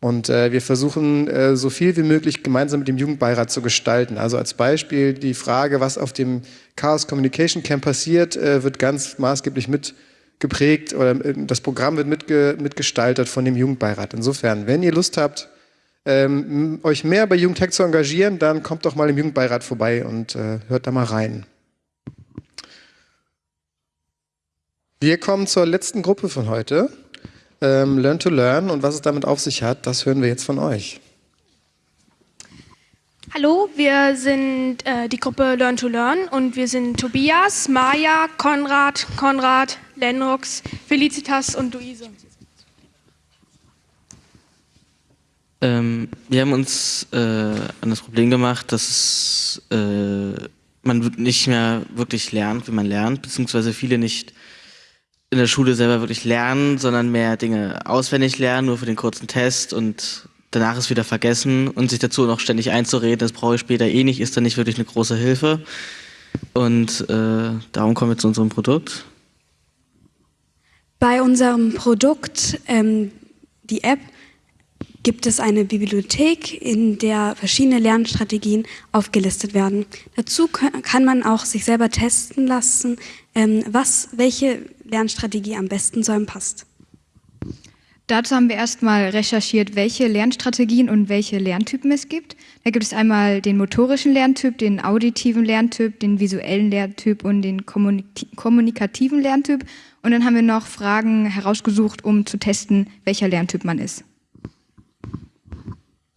Und äh, wir versuchen äh, so viel wie möglich gemeinsam mit dem Jugendbeirat zu gestalten. Also als Beispiel die Frage, was auf dem Chaos Communication Camp passiert, äh, wird ganz maßgeblich mit geprägt oder äh, das Programm wird mitge mitgestaltet von dem Jugendbeirat. Insofern, wenn ihr Lust habt, ähm, euch mehr bei Jugendhack zu engagieren, dann kommt doch mal im Jugendbeirat vorbei und äh, hört da mal rein. Wir kommen zur letzten Gruppe von heute. Ähm, Learn to Learn und was es damit auf sich hat, das hören wir jetzt von euch. Hallo, wir sind äh, die Gruppe Learn to Learn und wir sind Tobias, Maja, Konrad, Konrad, Lennox, Felicitas und Luise. Ähm, wir haben uns äh, an das Problem gemacht, dass es, äh, man nicht mehr wirklich lernt, wie man lernt, beziehungsweise viele nicht in der Schule selber wirklich lernen, sondern mehr Dinge auswendig lernen, nur für den kurzen Test und danach ist wieder vergessen und sich dazu noch ständig einzureden, das brauche ich später eh nicht, ist dann nicht wirklich eine große Hilfe. Und äh, darum kommen wir zu unserem Produkt. Bei unserem Produkt, ähm, die App, gibt es eine Bibliothek, in der verschiedene Lernstrategien aufgelistet werden. Dazu kann man auch sich selber testen lassen, ähm, was, welche Lernstrategie am besten zu einem passt. Dazu haben wir erstmal recherchiert, welche Lernstrategien und welche Lerntypen es gibt. Da gibt es einmal den motorischen Lerntyp, den auditiven Lerntyp, den visuellen Lerntyp und den kommunik- kommunikativen Lerntyp. Und dann haben wir noch Fragen herausgesucht, um zu testen, welcher Lerntyp man ist.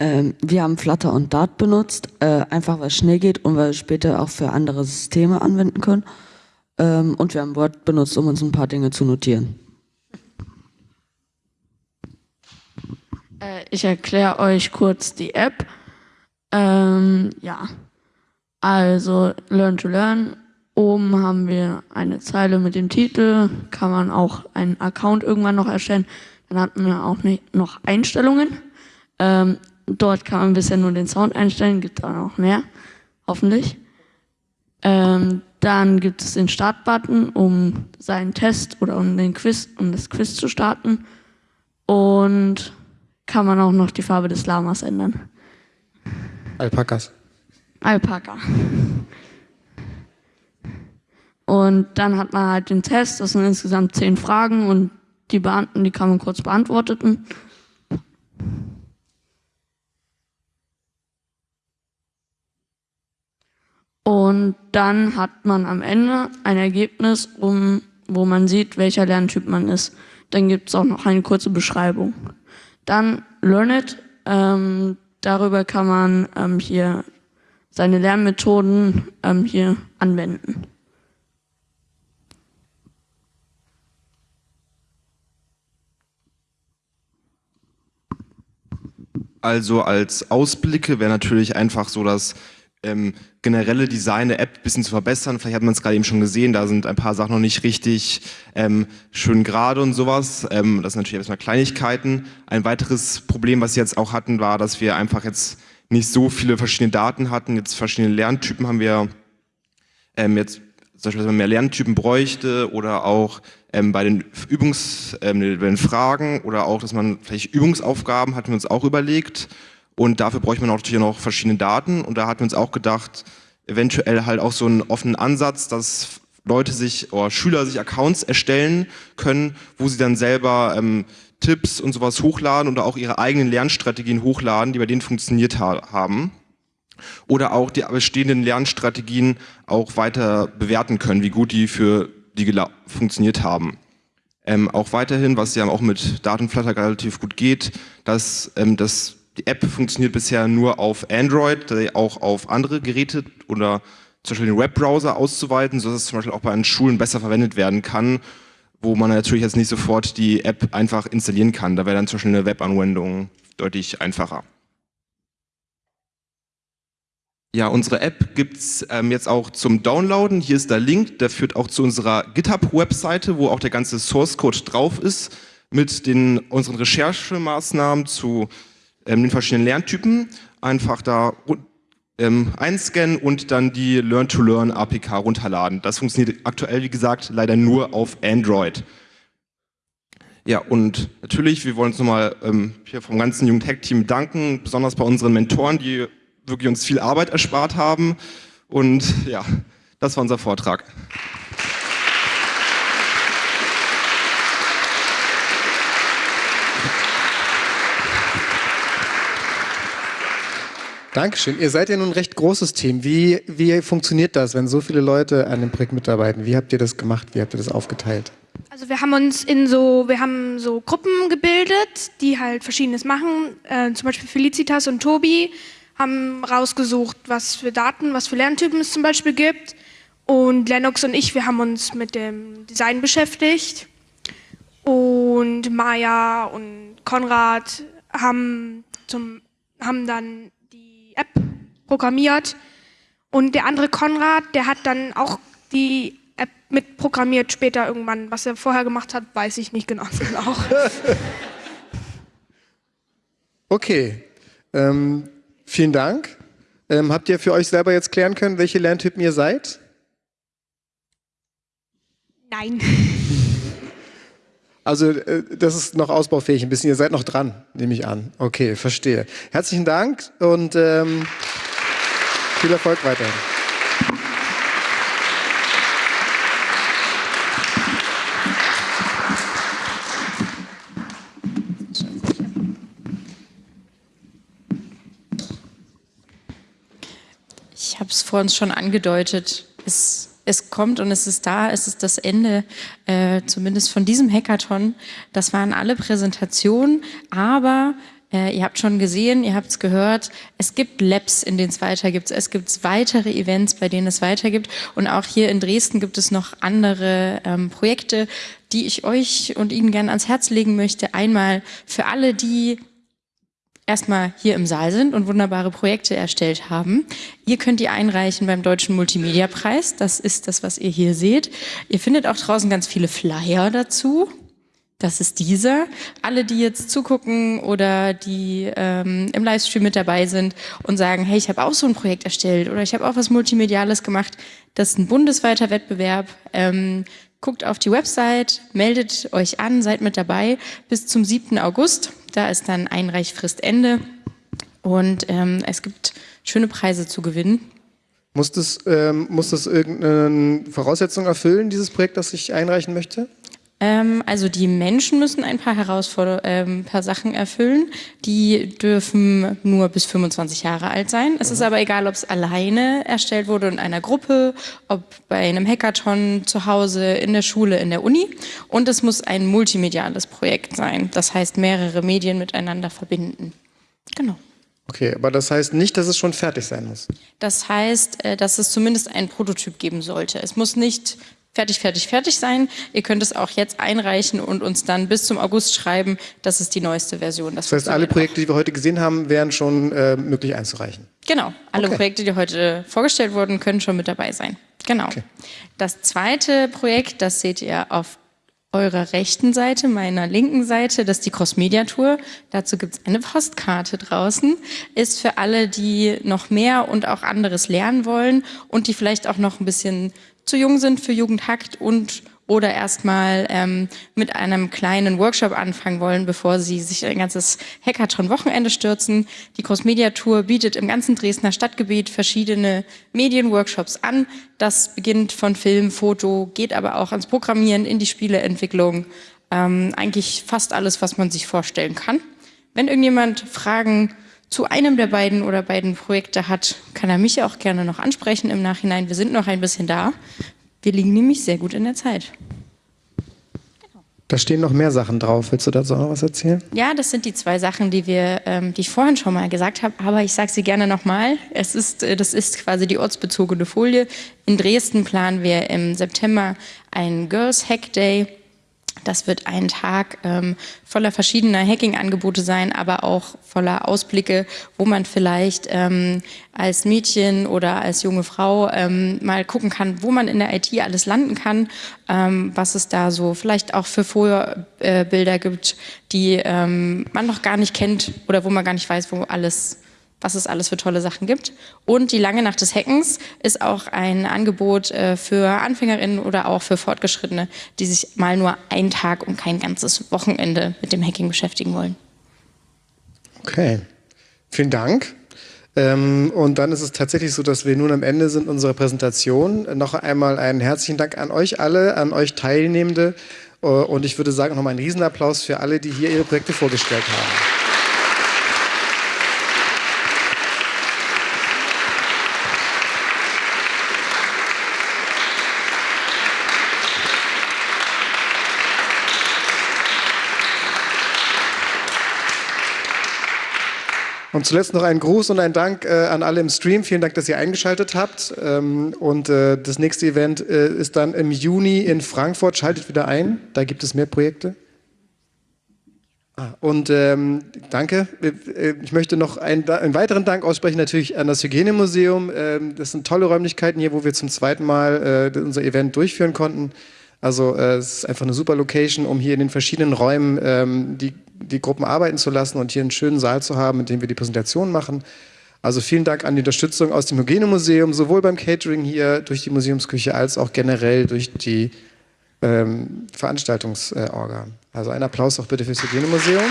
Ähm, wir haben Flutter und Dart benutzt, äh, einfach weil es schnell geht und weil wir es später auch für andere Systeme anwenden können. Ähm, und wir haben Word benutzt, um uns ein paar Dinge zu notieren. Äh, ich erkläre euch kurz die App. Ähm, ja. Also Learn to Learn. Oben haben wir eine Zeile mit dem Titel. Kann man auch einen Account irgendwann noch erstellen. Dann hatten wir auch noch Einstellungen. Ähm, dort kann man bisher nur den Sound einstellen. Gibt da noch mehr. Hoffentlich. Ähm, dann gibt es den Startbutton, um seinen Test oder um den Quiz, um das Quiz zu starten. Und kann man auch noch die Farbe des Lamas ändern. Alpakas. Alpaka. Und dann hat man halt den Test, das sind insgesamt zehn Fragen und die Beamten, die kann man kurz beantworten. Und dann hat man am Ende ein Ergebnis, um, wo man sieht, welcher Lerntyp man ist. Dann gibt es auch noch eine kurze Beschreibung. Dann Learn It. Ähm, darüber kann man ähm, hier seine Lernmethoden ähm, hier anwenden. Also als Ausblicke wäre natürlich einfach so das ähm, generelle Design der App ein bisschen zu verbessern. Vielleicht hat man es gerade eben schon gesehen, da sind ein paar Sachen noch nicht richtig ähm, schön gerade und sowas. Ähm, das sind natürlich erstmal Kleinigkeiten. Ein weiteres Problem, was wir jetzt auch hatten, war, dass wir einfach jetzt nicht so viele verschiedene Daten hatten. Jetzt verschiedene Lerntypen haben wir ähm, jetzt zum Beispiel, dass man mehr Lerntypen bräuchte oder auch ähm, bei den Übungs, ähm, bei den Fragen oder auch, dass man vielleicht Übungsaufgaben hatten wir uns auch überlegt und dafür bräuchte man auch natürlich noch verschiedene Daten und da hatten wir uns auch gedacht, eventuell halt auch so einen offenen Ansatz, dass Leute sich oder Schüler sich Accounts erstellen können, wo sie dann selber ähm, Tipps und sowas hochladen oder auch ihre eigenen Lernstrategien hochladen, die bei denen funktioniert ha haben. Oder auch die bestehenden Lernstrategien auch weiter bewerten können, wie gut die für die funktioniert haben. Ähm, auch weiterhin, was ja auch mit Datenflutter relativ gut geht, dass ähm, das, die App funktioniert bisher nur auf Android, auch auf andere Geräte oder zum Beispiel den Webbrowser auszuweiten, sodass es zum Beispiel auch bei den Schulen besser verwendet werden kann, wo man natürlich jetzt nicht sofort die App einfach installieren kann. Da wäre dann zum Beispiel eine Webanwendung deutlich einfacher. Ja, unsere App gibt's ähm, jetzt auch zum Downloaden. Hier ist der Link, der führt auch zu unserer GitHub-Webseite, wo auch der ganze Source-Code drauf ist, mit den, unseren Recherchemaßnahmen zu ähm, den verschiedenen Lerntypen. Einfach da ähm, einscannen und dann die Learn-to-Learn-APK runterladen. Das funktioniert aktuell, wie gesagt, leider nur auf Android. Ja, und natürlich, wir wollen uns nochmal ähm, hier vom ganzen Jugend-Hack-Team danken, besonders bei unseren Mentoren, die wirklich uns viel Arbeit erspart haben. Und ja, das war unser Vortrag. Dankeschön. Ihr seid ja nun ein recht großes Team. Wie, wie funktioniert das, wenn so viele Leute an dem Projekt mitarbeiten? Wie habt ihr das gemacht? Wie habt ihr das aufgeteilt? Also wir haben uns in so, wir haben so Gruppen gebildet, die halt Verschiedenes machen. Äh, zum Beispiel Felicitas und Tobi haben rausgesucht, was für Daten, was für Lerntypen es zum Beispiel gibt. Und Lennox und ich, wir haben uns mit dem Design beschäftigt. Und Maya und Konrad haben, zum, haben dann die App programmiert. Und der andere Konrad, der hat dann auch die App mitprogrammiert später irgendwann. Was er vorher gemacht hat, weiß ich nicht genau. okay. Ähm, Vielen Dank. Ähm, habt ihr für euch selber jetzt klären können, welche Lerntypen ihr seid? Nein. Also äh, das ist noch ausbaufähig ein bisschen. Ihr seid noch dran, nehme ich an. Okay, verstehe. Herzlichen Dank und ähm, viel Erfolg weiterhin. Ich habe es vor uns schon angedeutet. Es, es kommt und es ist da. Es ist das Ende, äh, zumindest von diesem Hackathon. Das waren alle Präsentationen, aber äh, ihr habt schon gesehen, ihr habt es gehört, es gibt Labs, in denen es weitergibt. Es gibt weitere Events, bei denen es weitergibt. Und auch hier in Dresden gibt es noch andere ähm, Projekte, die ich euch und Ihnen gerne ans Herz legen möchte. Einmal für alle, die erstmal hier im Saal sind und wunderbare Projekte erstellt haben. Ihr könnt die einreichen beim Deutschen Multimedia-Preis. Das ist das, was ihr hier seht. Ihr findet auch draußen ganz viele Flyer dazu. Das ist dieser. Alle, die jetzt zugucken oder die ähm, im Livestream mit dabei sind und sagen, hey, ich habe auch so ein Projekt erstellt oder ich habe auch was Multimediales gemacht, das ist ein bundesweiter Wettbewerb. Ähm, guckt auf die Website, meldet euch an, seid mit dabei bis zum 7. August. Da ist dann Einreichfristende und ähm, es gibt schöne Preise zu gewinnen. Muss das, ähm, muss das irgendeine Voraussetzung erfüllen, dieses Projekt, das ich einreichen möchte? Ähm, also die Menschen müssen ein paar Herausforderungen, ähm, paar Sachen erfüllen. Die dürfen nur bis 25 Jahre alt sein. Es ist aber egal, ob es alleine erstellt wurde in einer Gruppe, ob bei einem Hackathon zu Hause, in der Schule, in der Uni. Und es muss ein multimediales Projekt sein. Das heißt, mehrere Medien miteinander verbinden. Genau. Okay, aber das heißt nicht, dass es schon fertig sein muss. Das heißt, äh, dass es zumindest einen Prototyp geben sollte. Es muss nicht fertig, fertig, fertig sein. Ihr könnt es auch jetzt einreichen und uns dann bis zum August schreiben, das ist die neueste Version. Das, das heißt, alle Projekte, die wir heute gesehen haben, wären schon äh, möglich einzureichen? Genau, alle okay. Projekte, die heute vorgestellt wurden, können schon mit dabei sein. Genau. Okay. Das zweite Projekt, das seht ihr auf eurer rechten Seite, meiner linken Seite, das ist die Cross-Media Tour. Dazu gibt es eine Postkarte draußen. Ist für alle, die noch mehr und auch anderes lernen wollen und die vielleicht auch noch ein bisschen zu jung sind für Jugendhackt und oder erstmal ähm, mit einem kleinen Workshop anfangen wollen, bevor sie sich ein ganzes Hackathon-Wochenende stürzen. Die Cross-Media-Tour bietet im ganzen Dresdner Stadtgebiet verschiedene Medienworkshops an. Das beginnt von Film, Foto, geht aber auch ans Programmieren, in die Spieleentwicklung. Ähm, eigentlich fast alles, was man sich vorstellen kann. Wenn irgendjemand Fragen zu einem der beiden oder beiden Projekte hat, kann er mich auch gerne noch ansprechen im Nachhinein. Wir sind noch ein bisschen da. Wir liegen nämlich sehr gut in der Zeit. Da stehen noch mehr Sachen drauf. Willst du dazu noch was erzählen? Ja, das sind die zwei Sachen, die wir, ähm, die ich vorhin schon mal gesagt habe, aber ich sage sie gerne nochmal. Es ist, äh, das ist quasi die ortsbezogene Folie. In Dresden planen wir im September einen Girls Hack Day das wird ein Tag ähm, voller verschiedener Hacking-Angebote sein, aber auch voller Ausblicke, wo man vielleicht ähm, als Mädchen oder als junge Frau ähm, mal gucken kann, wo man in der IT alles landen kann, ähm, was es da so vielleicht auch für Vorbilder gibt, die ähm, man noch gar nicht kennt oder wo man gar nicht weiß, wo alles was es alles für tolle Sachen gibt. Und die lange Nacht des Hackens ist auch ein Angebot äh, für Anfängerinnen oder auch für Fortgeschrittene, die sich mal nur einen Tag und kein ganzes Wochenende mit dem Hacking beschäftigen wollen. Okay, vielen Dank. Ähm, und dann ist es tatsächlich so, dass wir nun am Ende sind unserer Präsentation. Noch einmal einen herzlichen Dank an euch alle, an euch Teilnehmende. Äh, und ich würde sagen, nochmal einen Riesenapplaus für alle, die hier ihre Projekte vorgestellt haben. Und zuletzt noch ein Gruß und ein Dank äh, an alle im Stream. Vielen Dank, dass ihr eingeschaltet habt. Ähm, und äh, das nächste Event äh, ist dann im Juni in Frankfurt. Schaltet wieder ein, da gibt es mehr Projekte. Ah, und ähm, danke. Äh, ich möchte noch einen, einen, weiteren Dank aussprechen, natürlich an das Hygienemuseum. Ähm, das sind tolle Räumlichkeiten hier, wo wir zum zweiten Mal äh, unser Event durchführen konnten. Also äh, es ist einfach eine super Location, um hier in den verschiedenen Räumen ähm, die die Gruppen arbeiten zu lassen und hier einen schönen Saal zu haben, in dem wir die Präsentation machen. Also vielen Dank an die Unterstützung aus dem Hygienemuseum, sowohl beim Catering hier durch die Museumsküche als auch generell durch die ähm, Veranstaltungsorga. Also ein Applaus auch bitte fürs Hygienemuseum.